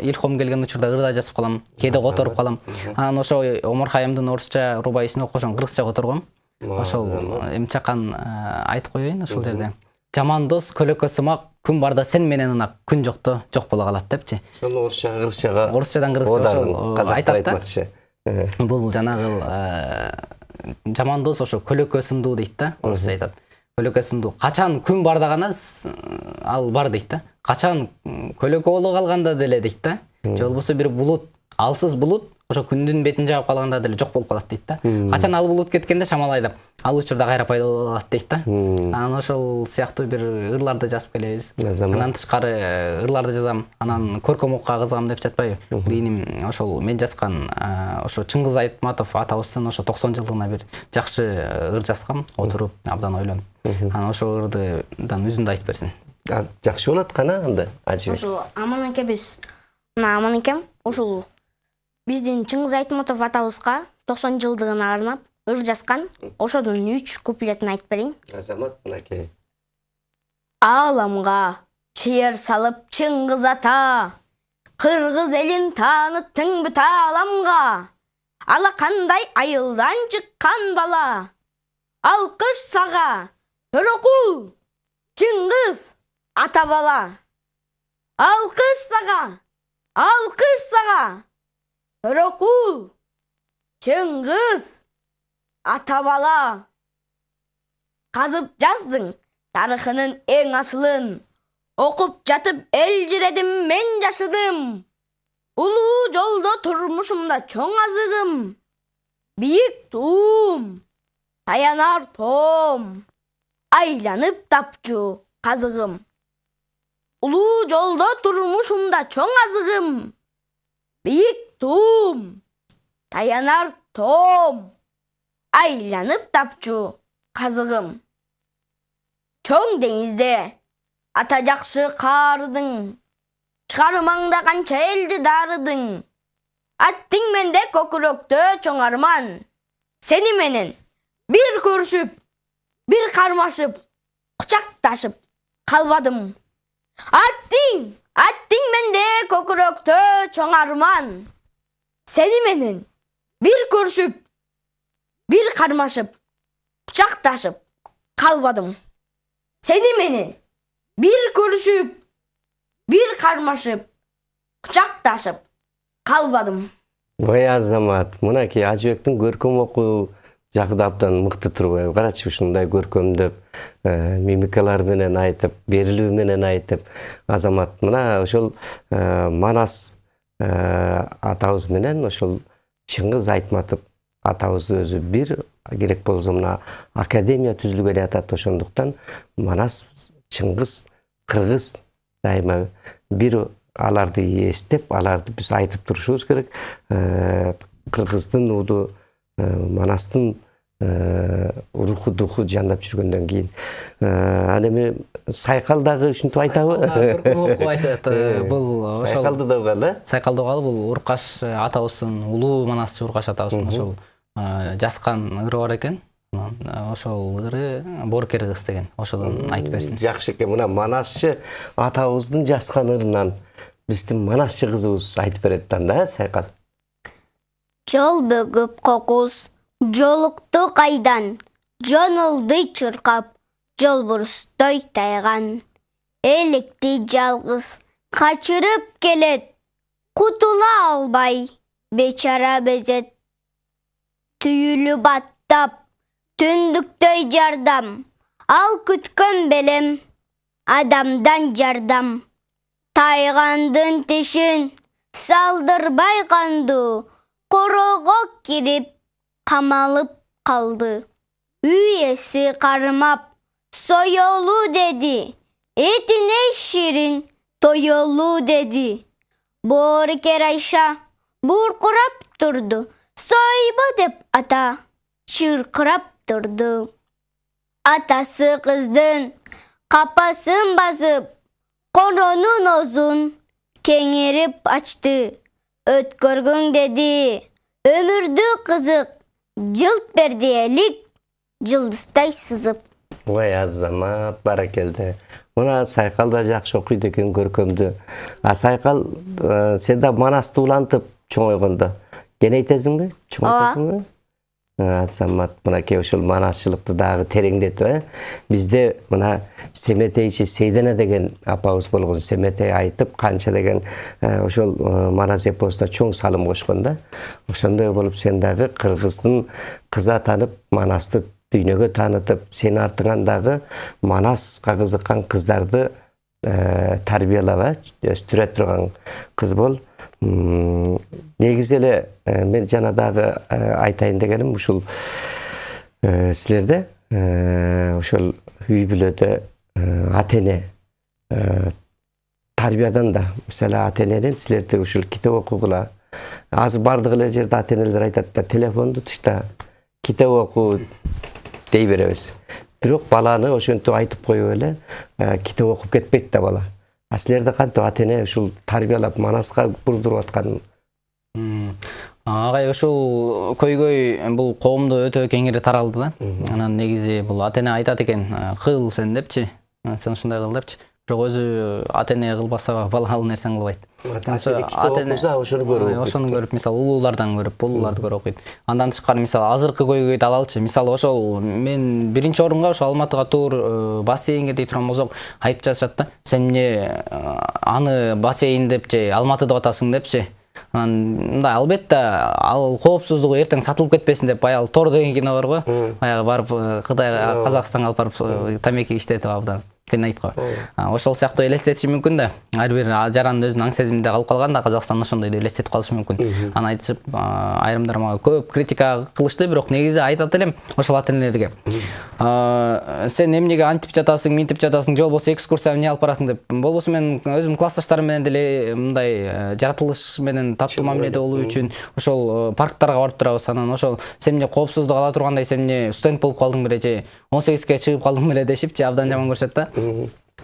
илхом келген учурда ырда жазып калам кээде которуп калам. Анан ошо омар хаямдын орусча рубайысын окушон кыргызча которгом ошол эмчакан айтып коеюн ушул жерде. Жаман дос көлөкө сымак күн барда сен менен ынак күн жокто жок боло калат депчи. Ошону орусчага кыргызчага орусчадан кыргызча ошол э, айтат да. Э, бул жанагы э, жаман дос ошо көлөкө сындуу дейт да орусча айтат көлөкө сындуу качан күн барда гана ал бар дейт да. Качан көлөкө боло калганда деле дейт да. Же болбосо бир булут алсыз булут ошо күндүн бетин жаап калганда деле жок болуп калат дейт да. Качан ал булут кеткенде шамал айдап ал учурда кайра пайда боло калат дейт да. Анан ошол сыяктуу бир ырларды жазып келебиз. Анан тышкары э, ырларды жазам. Анан көркөм окууга кызыгам деп жатпайбы. Кийиним ошол мен жазган э, ошо чыңгыз айтматов атабыздын ошо токсон жылдыгына бир жакшы э, ыр жазгам. Отуруп абдан ойлонуп. Анан ошол ырдыдан үзүндү айтып берсин. Жакшы болот кана анда ажыбек ошол аман экебиз мына аман экем ушул биздин чыңгыз айтматов атабызга токсон жылдыгына арнап ыр жазган ошодун үч куплетин айтып берейин. Азамат мынакей ааламга чыйыр салып чыңгыз ата кыргыз элин тааныттың бүт ааламга алакандай айылдан чыккан бала. Алкыш сага төрөкул чыңгыз ата бала. Алкыш сага алкыш сага төрөкул чыңгыз ата бала казып жаздың тарыхынын эң асылын окуп жатып элжиредим мен жашыдым улуу жолдо турмушумда чоң азыгым бийик туум таянар тоом айланып тапчу казыгым улуу жолдо турмушумда чоң азыгым бийик туум таянар тоом айланып тапчу казыгым чоң деңизде ата жакшы каарыдың чыгар маңда канча элди дарыдың аттиң менде көкүрөктө чоң арман сени менен бир көрүшүп бир кармашып кучакташып калбадым аттиң аттиң менде көкүрөктө чоң арман сени менен бир көрүшүп бир кармашып кучакташып калбадым сени менен бир көрүшүп бир кармашып кучакташып калбадым ой азамат мынакей ажыбектин көркөм окуу жагы да абдан мыкты турбайбы карачы ушундай көркөмдөп мимикалар менен айтып берилүү менен айтып азамат мына ошол манас атабыз менен ошол чыңгыз айтматов атабыз өзү бир керек болсо мына академия түзүлгөн атат ошондуктан манас чыңгыз кыргыз дайыма бир аларды эстеп аларды биз айтып турушубуз керек. Э, кыргыздын уулу э, манастын руху духу жандап жүргөндөн кийин. Анан эми сайкал дагы ушинтип айтабы? Э, бул ошол сайкалды да угалы э сайкалды угалы бул уркаш атабыздын улуу манасчы уркаш атабыздын ошол э, жаскан ыры бар экен. Анан, э, ошол ыры боорукер кыз деген ошодон айтып берсин. жакшы экен. Мына манасчы атабыздын жаскан ырынан биздин манасчы кызыбыз айтып берет анда э сайкал. Жол бөгүп кокус. Жолукту кайдан? Жонолду чуркап жолбурустой тайган. Электи жалгыз качырып келет кутула албай бечара безет. Түйүлүп аттап түндүктөй жардам ал күткөн белем адамдан жардам. Тайгандын тишин салдырбай кандуу корого кирип kamalıp kaldı. Üyesi karmap soyolu dedi. Eti ne şirin toyolu dedi. Bor kerayşa burkurap durdu. Soyba dep ata şırkırap durdu. Atası kızdın kapasın basıp kononun uzun kengirip açtı. Ötkörgün dedi ömürdü kızık жылт элик жылдыздай сызып. Ой азамат баракелде мына сайкал да жакшы окуйт экен көркөмдү а сайкал сен да манасты улантып чоңойгондо кенейтесиңби чоңойтасыңбы азамат мынакей ушул манасчылыкты дагы тереңдетип бизде мына семетейчи сейдана деген апабыз болгон семетей айтып канча деген ошол манас эпосуна чоң салым кошкон да ошондой болуп сен дагы кыргыздын кыз атанып манасты дүйнөгө таанытып сенин артыңан дагы манаска кызыккан кыздарды тарбиялап өстүрө турган кыз бол негизи эле э, мен жана дагы э, айтайын дегеним ушул э, силерде ошол үй бүлөдө ата эне тарбиядан да мисалы ата эненин силерди ушул китеп окугула. Азыр баардык эле жерде ата энелер айтат да телефонду тышта китеп оку дей беребиз бирок баланы ошентип айтып коюп эле китеп окуп кетпейт да бала. А силерде кантип ата эне ушул тарбиялап манаска бурдуруп аткан агай ушул көйгөй бул коомдо өтө кеңири таралды да. Анан негизи бул ата эне айтат экен «Э, кыл сен депчи «Э, сен ушундай кыл депчи бирок өзү ата эне кылбаса бала ал нерсени кылбайт. Ата эне- ошону көрүп ошону көрүп мисалы улуулардан көрүп улууларды көрүп окуйт. Андан тышкары мисалы азыркы көйгөйдү алалычы мисалы ошол мен биринчи орунга ошо алматыга тур э, бассейнге дей турган болсок айып жазышат да. Сен эмне э, аны бассейн деп же алматы деп атасың депчи анан мындай албетте ал коопсуздугу эртең сатылып кетпесин деп баягы тор деген кино бар го. Баягы барып э, кытайга казакстанга алып барып тамеки иштетип абдан экен айт го ошол сыяктуу элестетиши мүмкүн да. Ар бир жарандын өзүнүн аң сезиминде калып калган да казакстан ошондойду элестетип калышы мүмкүн. Анан айтышып айрымдар мага көп критика кылышты бирок негизи айтат элем ошол ата энелерге сен эмнеге антип жатасың минтип жатасың же болбосо экскурсия эмне алып барасың деп? Болбосо мен өзүм классташтарым менен деле мындай жаратылыш менен таттуу мамиледе болуу үчүн ошол парктарга барып турабыз анан ошол сен эмне коопсуздук ала тургандай сен эмне студент болуп калдың беле же он сегизге чыгып калдың беле дешипчи абдан жаман көрүшөт да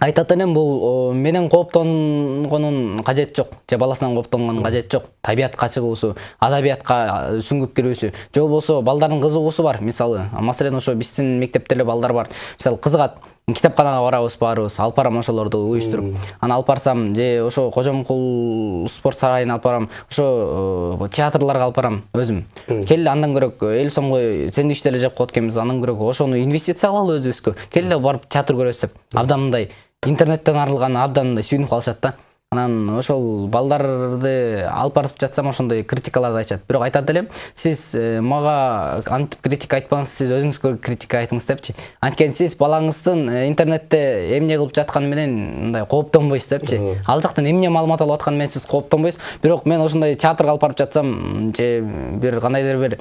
айтат элем бул менен кооптонгонун кажети жок же баласынан кооптонгонун кажети жок. Табиятка чыгуусу адабиятка сүңгүп кирүүсү же болбосо балдардын кызыгуусу бар мисалы. Маселен ошо биздин мектепте эле балдар бар. Мисалы кызыгат китепканага барабыз баарыбыз алып барам ошолорду уюштуруп. Анан алып барсам же ошо кожомкул спорт сарайына алып барам ошо театрларга алып барам өзүм. Келе андан көрөк элүү сомго сэндвич деле жеп коет экенбиз. Андан көрөк ошону инвестиция кылалы өзүбүзгө. Келе барып театр көрөбүз деп. Абдан мындай интернеттен арылган абдан мындай сүйүнүп калышат да. Анан ошол балдарды алып барып жатсам ошондой критикаларды айтышат. Бирок айтат элем сиз мага антип критика айтпаңыз сиз өзүңүзгө критика айтыңыз депчи. Анткени сиз балаңыздын интернетте эмне кылып жатканы менен мындай кооптонбойсуз депчи. Ал жактан эмне маалымат алып атканы менен сиз кооптонбойсуз. Бирок мен ошондой театрга алып барып жатсам же бир кандайдыр бир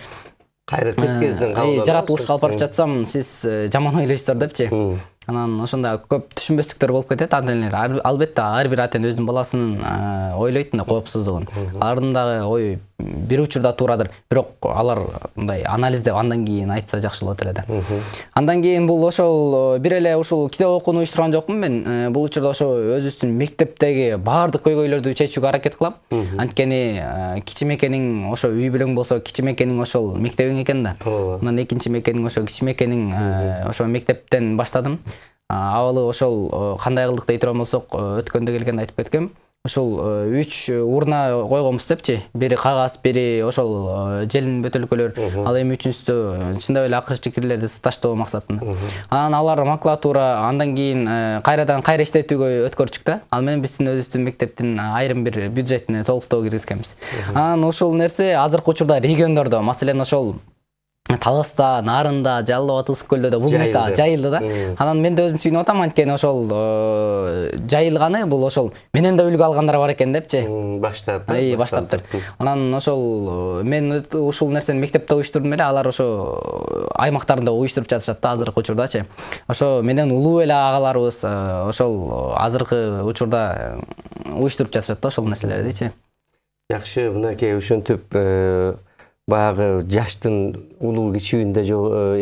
кайрыткыс кезден жаратылышка алып барып жатсам сиз жаман ойлойсуздар депчи. Анан ошондо көп түшүнбөстүктөр болуп кетет. Ата энелер албетте ар бир ата эне өзүнүн баласынын ойлойт мындай коопсуздугун. Алардын дагы ою бир учурда туурадыр. Бирок алар мындай анализдеп андан кийин айтса жакшы болот эле да. Андан кийин бул ошол бир эле ушул китеп окууну уюштурган жокмун мен бул учурда ошо өзүбүздүн мектептеги баардык көйгөйлөрдү чечүүгө аракет кылам. Анткени кичи мекениң ошо үй бүлөң болсо кичи мекениң ошол мектебиң экен да. Анан экинчи мекениң ошо кичи мекениң ошо мектептен баштадым. Абалы ошол кандай кылдык дей турган болсок өткөндө келгенде айтып кеткем. Ушул үч урна койгонбуз депчи. Бири кагаз бири ошол желин бөтөлкөлөр. Ал эми үчүнчүсү чындап эле акыркы кирлерди таштоо максатында. Анан алар макулатура андан кийин кайрадан кайра иштетүүгө өткөрчүк да ал менен биздин өзүбүздүн мектептин айрым бир бюджетине толуктоо киргизгенбиз. Анан ушул нерсе азыркы учурда региондордо маселен ошол таласта нарында жалал абад ысык көлдө бул нерсе жайылды да. Анан мен да өзүм сүйүнүп атам анткени ошол жайылганы бул ошол менен да үлгү алгандар бар экен депчи. Баштап баштаптыр анан ошол мен ушул нерсени мектепте уюштурдум эле алар ошо аймактарында уюштуруп жатышат да азыркы учурдачы ошо менен улуу эле агаларыбыз ошол азыркы учурда уюштуруп жатышат да ошол нерселердичи жакшы мынакей ошентип баягы жаштын улуу кичүүндө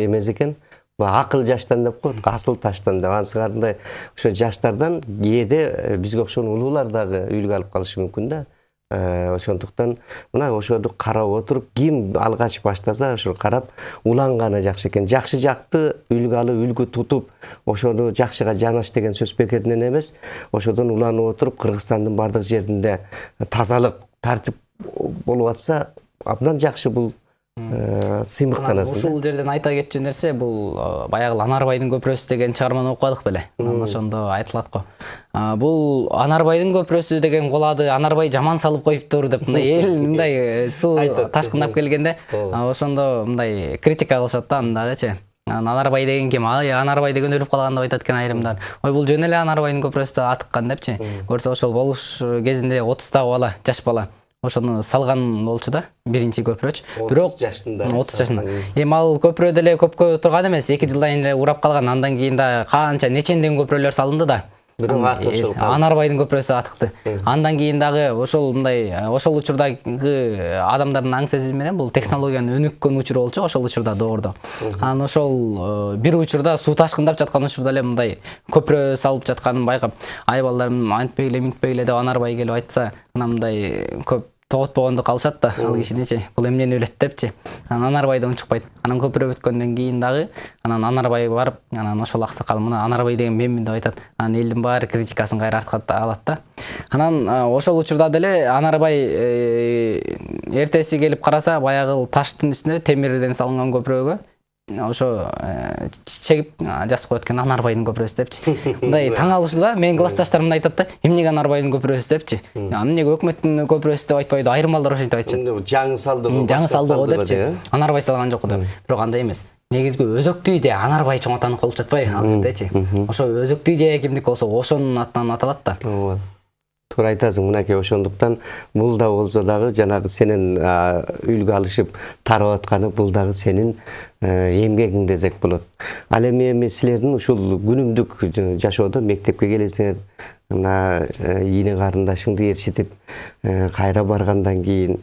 эмес экен. Акыл жаштан деп коет асыл таштан деп. Анан сыңарындай ошо жаштардан кээде бизге окшогон улуулар дагы үлгү алып калышы мүмкүн да. Ошондуктан мына ошону карап отуруп ким алгач баштаса ошол карап уланганы жакшы экен. Жакшы жакты үлгү алып үлгү тутуп ошону жакшыга жанаш деген сөз бекеринен эмес. Ошодон уланып отуруп кыргызстандын баардык жеринде тазалык тартип болуп атса абдан жакшы бул сыймыктанасың ушул жерден айта кетчү нерсе бул баягы анарбайдын көпүрөсү деген чыгарманы окубадык беле. Анан ошондо айтылат го бул анарбайдын көпүрөсү деген кулады анарбай жаман салып коюптур деп мындай эл мындай суу ташкындап келгенде ошондо мындай критика кылышат да аны дагычы анан анарбай деген ким ай анарбай деген өлүп калган деп айтат экен айрымдар. Ой бул жөн эле анарбайдын көпүрөсү атыккан депчи. Көрсө ошол болуш кезинде отуздагы бала жаш бала. Ошону салган болчу да биринчи көпүрөчү бирок отуз жашында отуз жашында. эми ал көпүрө деле көпкө турган эмес эки жылдан кийин эле урап калган андан кийин дагы канча нечендеген көпүрөлөр салынды да. Ошол анарбайдын көпүрөсү атыкты. Андан кийин дагы ошол мындай ошол учурдагы адамдардын аң сезими менен бул технологиянын өнүккөн учуру болчу ошол учурда доордо. Анан ошол бир учурда суу ташкындап жаткан учурда эле мындай көпүрө салып жатканын байкап ай балдарым антпегиле минтпегиле деп анарбай келип айтса анан мындай көп тоготпогонду калышат да. Ал кишиничи бул эмнени билет депчи анан анарбайдан унчукпайт анан көпүрө бүткөндөн кийин дагы анан анарбай барып анан ошол аксакал мына анарбай деген менмин деп айтат. Анан элдин баары критикасын кайра артка алат да. Анан ошол учурда деле анарбай эртеси келип караса баягы таштын үстүнө темирден салынган көпүрөгө. Ошо чегип жазып коет экен анарбайдын көпүрөсү депчи. Мындай таң калышты да менин классташтарым да айтат да эмнеге анарбайдын көпүрөсү депчи? Эмнеге өкмөттүн көпүрөсү деп айтпайбы айрым балдар ошентип айтышат жаңы салды жаңы салды го депчи. анарбай салган жок деп бирок андай эмес. Негизги өзөктүү идея анарбай чоң атаны колуп жатпайбы ал жердечи ошо өзөктүү идея кимдики болсо ошонун атынан аталат да. Ооба туура айтасың мынакей ошондуктан бул да болсо дагы жанагы сенин а, үлгү алышып тарап атканы бул дагы сенин эмгегиң десек болот ал эми эми силердин ушул күнүмдүк жашоодо мектепке келесиңер мына ийне карындашыңды ээрчитип кайра баргандан кийин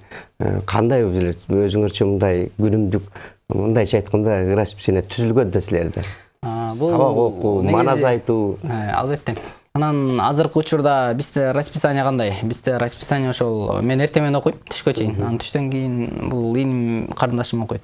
кандай өзүңөрчө мындай күнүмдүк мындайча айтканда расписание түзүлгөн да силерде сабак окуу манас айтуу албетте анан азыркы учурда бизде расписание кандай? Бизде расписание ошол мен эртең менен окуйм түшкө чейин. Анан түштөн кийин бул иним карындашым окуйт.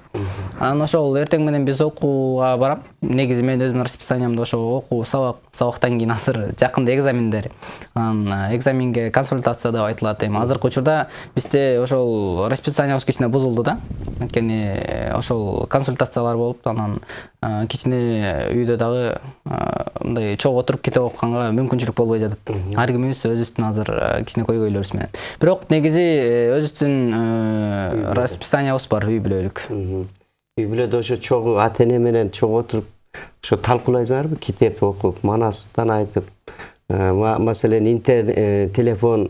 Анан ошол эртең менен биз окууга барам. Негизи мен өзүмдүн расписаниямда ошо окуу сабак сабактан кийин азыр жакында экзамендер. Анан э, экзаменге консультация деп айтылат эми. Азыркы учурда бизде ошол расписаниябыз кичине бузулду да. Анткени э, ошол консультациялар болуп анан э, кичине үйдө дагы мындай чогуу отуруп китеп окуганга мүмкүнчүлүк болбой жатат ар кимибиз өзүбүздүн азыр э, кичине көйгөйлөрүбүз менен. Бирок негизи э, өзүбүздүн э, расписаниябыз бар үй бүлөлүк. Үй бүлөдө ошо чогуу ата эне менен чогуу отуруп ошо талкуулайсыңарбы китеп окуп манастан айтып ма- маселен интер э, телефон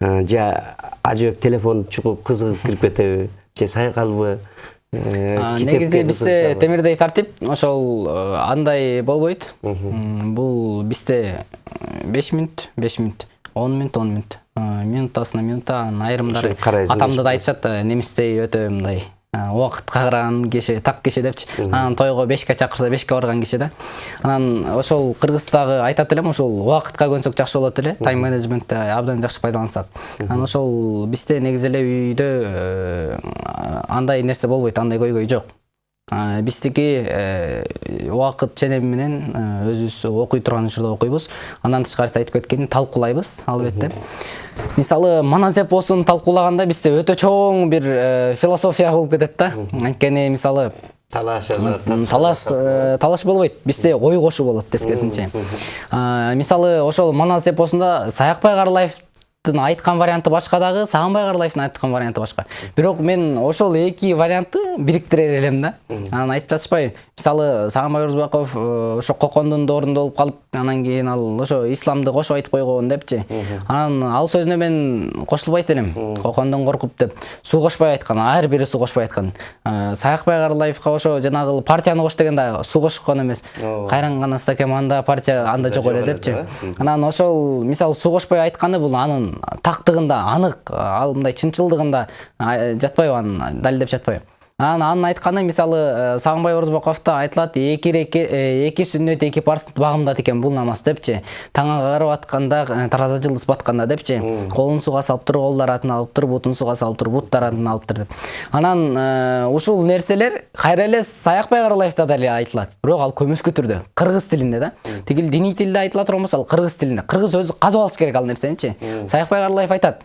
же ажыбек телефон чугуп кызыгып кирип кетеби же сайкалбы негизи бизде темирдей тартип ошол э, андай болбойт. Бул бизде беш мүнөт беш мүнөт он мүнөт он мүнөт Э, минутасына минута анан айрымдары атамда да айтышат э, немистей өтө мындай э, убакытка караган киши так киши депчи анан тойго бешке чакырса бешке барган киши да анан ошол кыргыздагы айтат элем ошол убакытка көнсөк жакшы болот эле тайм менеджментти абдан жакшы пайдалансак. Анан ошол бизде негизи эле үйдө э, андай нерсе болбойт андай көйгөй жок. Биздики э, убакыт ченеми менен э, өзүбүз окуй турган учурда окуйбуз андан тышкарысы айтып кеткендей талкуулайбыз албетте. Мисалы манас эпосун талкуулаганда бизде өтө чоң бир э, философия болуп кетет да. Анткени мисалы талаш талаш талаш болбойт бизде ой кошуу болот тескерисинче мисалы ошол манас эпосунда саякбай карлаевдин айткан варианты башка дагы сагынбай карлаевдин айткан варианты башка бирок мен ошол эки вариантты бириктирер элем да. Анан айтып жатышпайбы мисалы сагынбай орозбаков э, ошо кокондун доорунда болуп калып анан кийин ал ошо исламды кошуп айтып койгон депчи. Анан ал сөзүнө мен кошулбайт элем кокондон коркуп деп. Суу кошпой айткан ар бири суу кошпой айткан Э, саякбай карлаевка ошо жанагы партияны кош дегенде суу кошкон эмес кайран гана стакем анда партия анда жок эле депчи. анан ошол мисалы суу кошпой айтканы бул анын тактыгында анык ал мындай чынчылдыгында жатпайбы анын далилдеп жатпайбы анын айтканы мисалы э, сагынбай орозбаковдо айтылат эки э, эки сүннөт эки парз багымдат экен бул намаз депчи. Таң агарып атканда э, тараза жылдыз батканда депчи. Колун сууга салып тур колдор атын алып тур бутун сууга салып тур буттар атын алып тур деп. Анан ушул нерселер кайра эле саякбай карлаевда деле айтылат. Бирок ал көмүскү түрдө кыргыз тилинде да. Тигил диний тилде айтыла турган болсо ал кыргыз тилинде. Кыргыз өзү казып алыш керек ал нерсеничи саякбай карлаев айтат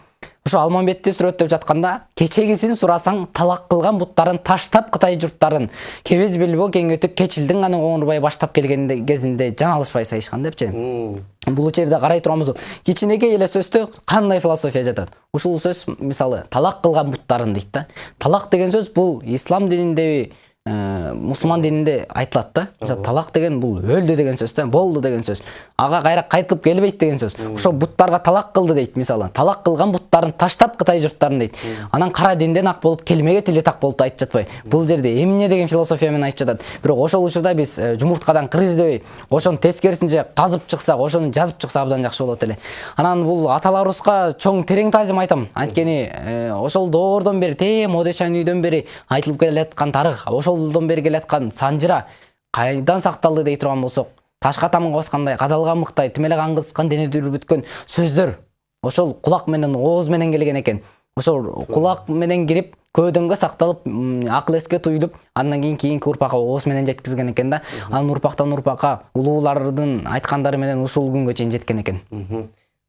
ошо алмамбетти сүрөттөп жатканда кечегисин сурасаң талак кылган буттарын таштап кытай журттарын кебез билбо кең өтүк кечилдин гана оңурбай баштап келген кезинде жан алышпай сайышкан депчи бул жерде карай турган болсок кичинекей эле сөздө кандай философия жатат ушул сөз мисалы талак кылган буттарын дейт да. Талак деген сөз бул ислам дининдеби э, мусулман дининде айтылат да. Мисалы талак деген бул өлдү деген сөз да болду деген сөз. Ага кайра кайтылып келбейт деген сөз. Ошо буттарга талак кылды дейт мисалы талак кылган буттарын таштап кытай журттарын дейт анан кара динден ак болуп келмеге тили так болуп айтып жатпайбы бул жерде эмне деген философия менен айтып жатат бирок ошол учурда биз э, жумурткадан кыр издебей ошонун тескерисинче казып чыксак ошону жазып чыксак абдан жакшы болот эле. Анан бул аталарыбызга чоң терең таазим айтам. Анткени э, ошол доордон бери тээ модешан үйдөн бери айтылып келаткан тарых ошолдон бери келаткан санжыра кайдан сакталды дей турган болсок ташка тамга баскандай кадалган мыктай тим эле кан кызыккан дене дүрбүткөн сөздөр ошол кулак менен ооз менен келген экен ошол кулак менен кирип көөдөнгө сакталып акыл эске туюлуп андан кийин кийинки урпакка ооз менен жеткизген экен да. Анан урпактан урпакка улуулардын айткандары менен ушул күнгө чейин жеткен экен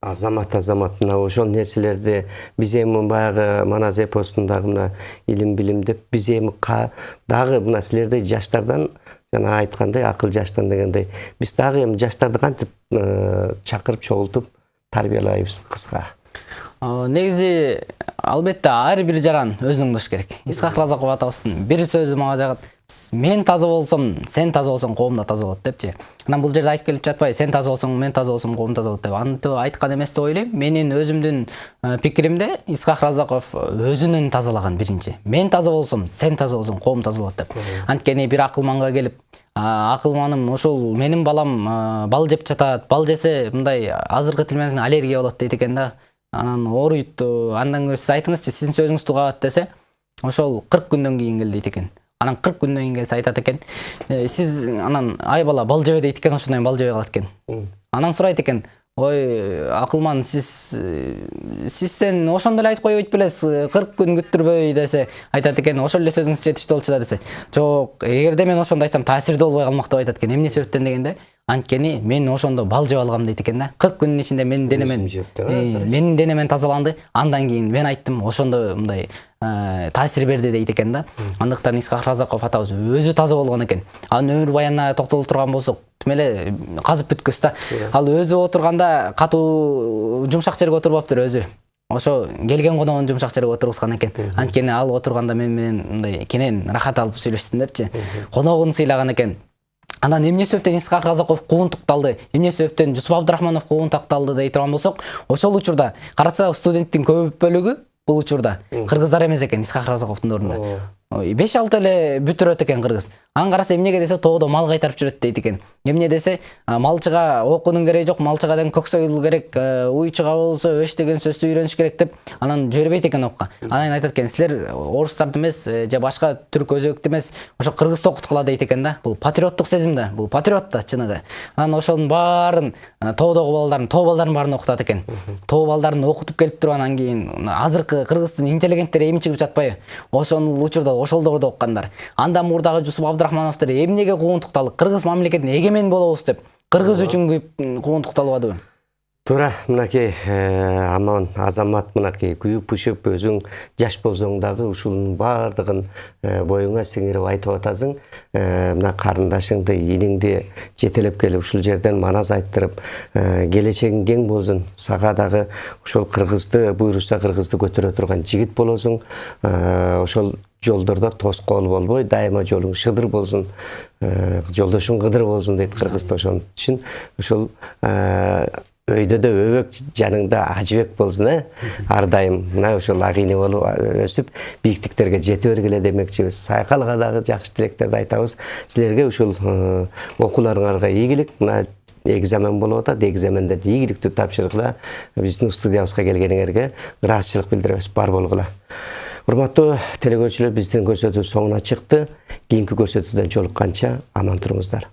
азамат азамат. Мына ошол нерселерди биз эми баягы манас эпосундагы мына илим билим деп биз эми дагы мына силердей жаштардан жана айткандай акыл жаштан дегендей биз дагы эми жаштарды кантип э, чакырып чогултуп тарбиялайбыз кызга Э, негизи албетте ар бир жаран өзүн оңдош керек. Исхак разаков атабыздын бир сөзү мага жагат. Мен таза болсом сен таза болсоң коом да таза болот депчи анан бул жерде айтып келип жатпайбы сен таза болсоң мен таза болсом коом таза болот деп. Антип айткан эмес деп ойлойм менин өзүмдүн пикиримде исхак разаков өзүнүн тазалаган биринчи мен таза болсом сен таза болсоң коом таза болот деп. Анткени бир акылманга келип а, акылманым ошол менин балам бал жеп жатат бал жесе мындай азыркы тил менен аллергия болот дейт экен да. Анан ооруйт андан көрө сиз айтыңызчы сиздин сөзүңүз угабат десе ошол кырк күндөн кийин кел дейт экен анан кырк күндөн кийин келсе айтат экен. «Э, сиз анан ай бала бал жебе дейт экен ошондон кийин бал жебей калат экен. Анан сурайт экен ой акылман сиз э, сизден ошондо эле айтып койбойт белесиз кырк күн күттүрбөй десе айтат экен. Ошол эле сөзүңүз жетиштүү болчу да десе. Жок эгерде мен ошондо айтсам таасирдүү болбой калмак деп айтат экен. Эмне себептен дегенде анткени мен ошондо бал жеп алгам дейт экен да. Кырк күндүн ичинде менин денемен э, менин денемен тазаланды. Андан кийин мен айттым ошондо мындай э, таасир берди дейт экен да. Андыктан исхак разаков атабыз өзү таза болгон экен. Анын өмүр баянына токтоло турган болсок тим эле казып бүткүбүз да. Ал өзү отурганда катуу жумшак жерге отурбаптыр өзү. Ошо келген коногун жумшак жерге отургузган экен. Анткени ал отурганда мен менен мындай кенен ырахат алып сүйлөштүм депчи. Коногун сыйлаган экен. Анан эмне себептен исхак разаков куугунтукталды эмне себептен жусуп абдрахманов куугунтукталды дей турган болсок ошол учурда карасак студенттин көп бөлүгү бул учурда кыргыздар эмес экен исхак разаковдун ордунда беш алты эле бүтүрөт экен кыргыз. Анан караса эмнеге десе тоодо мал кайтарып жүрөт дейт экен. Эмне десе малчыга окуунун кереги жок малчыга деген көк союл керек э, уйчуга болсо өш деген сөздү үйрөнүш керек деп анан жибербейт экен окууга анан кийин айтат экен силер орустарды эмес э, же башка түрк өзбекти эмес ошо кыргызды окуткула дейт экен да. Бул патриоттук сезим да бул патриот да чыныгы. Анан ошонун баарын тоодогу балдарын тоо балдарын баарын окутат экен. Тоо балдарын окутуп келип туруп анан кийин азыркы кыргыздын интеллигенттери эми чыгып жатпайбы. Ошол учурда ошол доордо окугандар андан мурдагы жусуп абдрахмановдор эмнеге куугунтукталды кыргыз мамлекетине эгемен болобуз деп кыргыз үчүн күйүп куугунтукталбадыбы туура мынакей э, аман азамат мынакей күйүп пышып өзүң жаш болсоң дагы ушунун баардыгын э, боюңа сиңирип айтып атасың. Э, мына карындашыңды иниңди жетелеп келип ушул жерден манас айттырып келечегиң кең болсун сага дагы ошол кыргызды буйруса кыргызды көтөрө турган жигит болосуң. Ошол жолдордо тоскоол болбой дайыма жолуң шыдыр болсун Э, жолдошуң кыдыр болсун дейт кыргызда ошон үчүн ошол э, өйдө да өбөк жаныңда ажыбек болсун э? Ар дайым мына ошол ак ийне болуп өсүп бийиктиктерге жете бергиле демекчибиз. Сайкалга дагы жакшы тилектерди айтабыз. Силерге ушул э, окууларыңарга ийгилик мына экзамен болуп атат экзамендерди ийгиликтүү тапшыргыла биздин студиябызга келгениңерге ыраазычылык билдиребиз. Бар болгула. Құрбатты телекөршілер біздің көрсету соңына шықты. Кейінгі көрсетуден жолыққанша аман тұрыңыздар.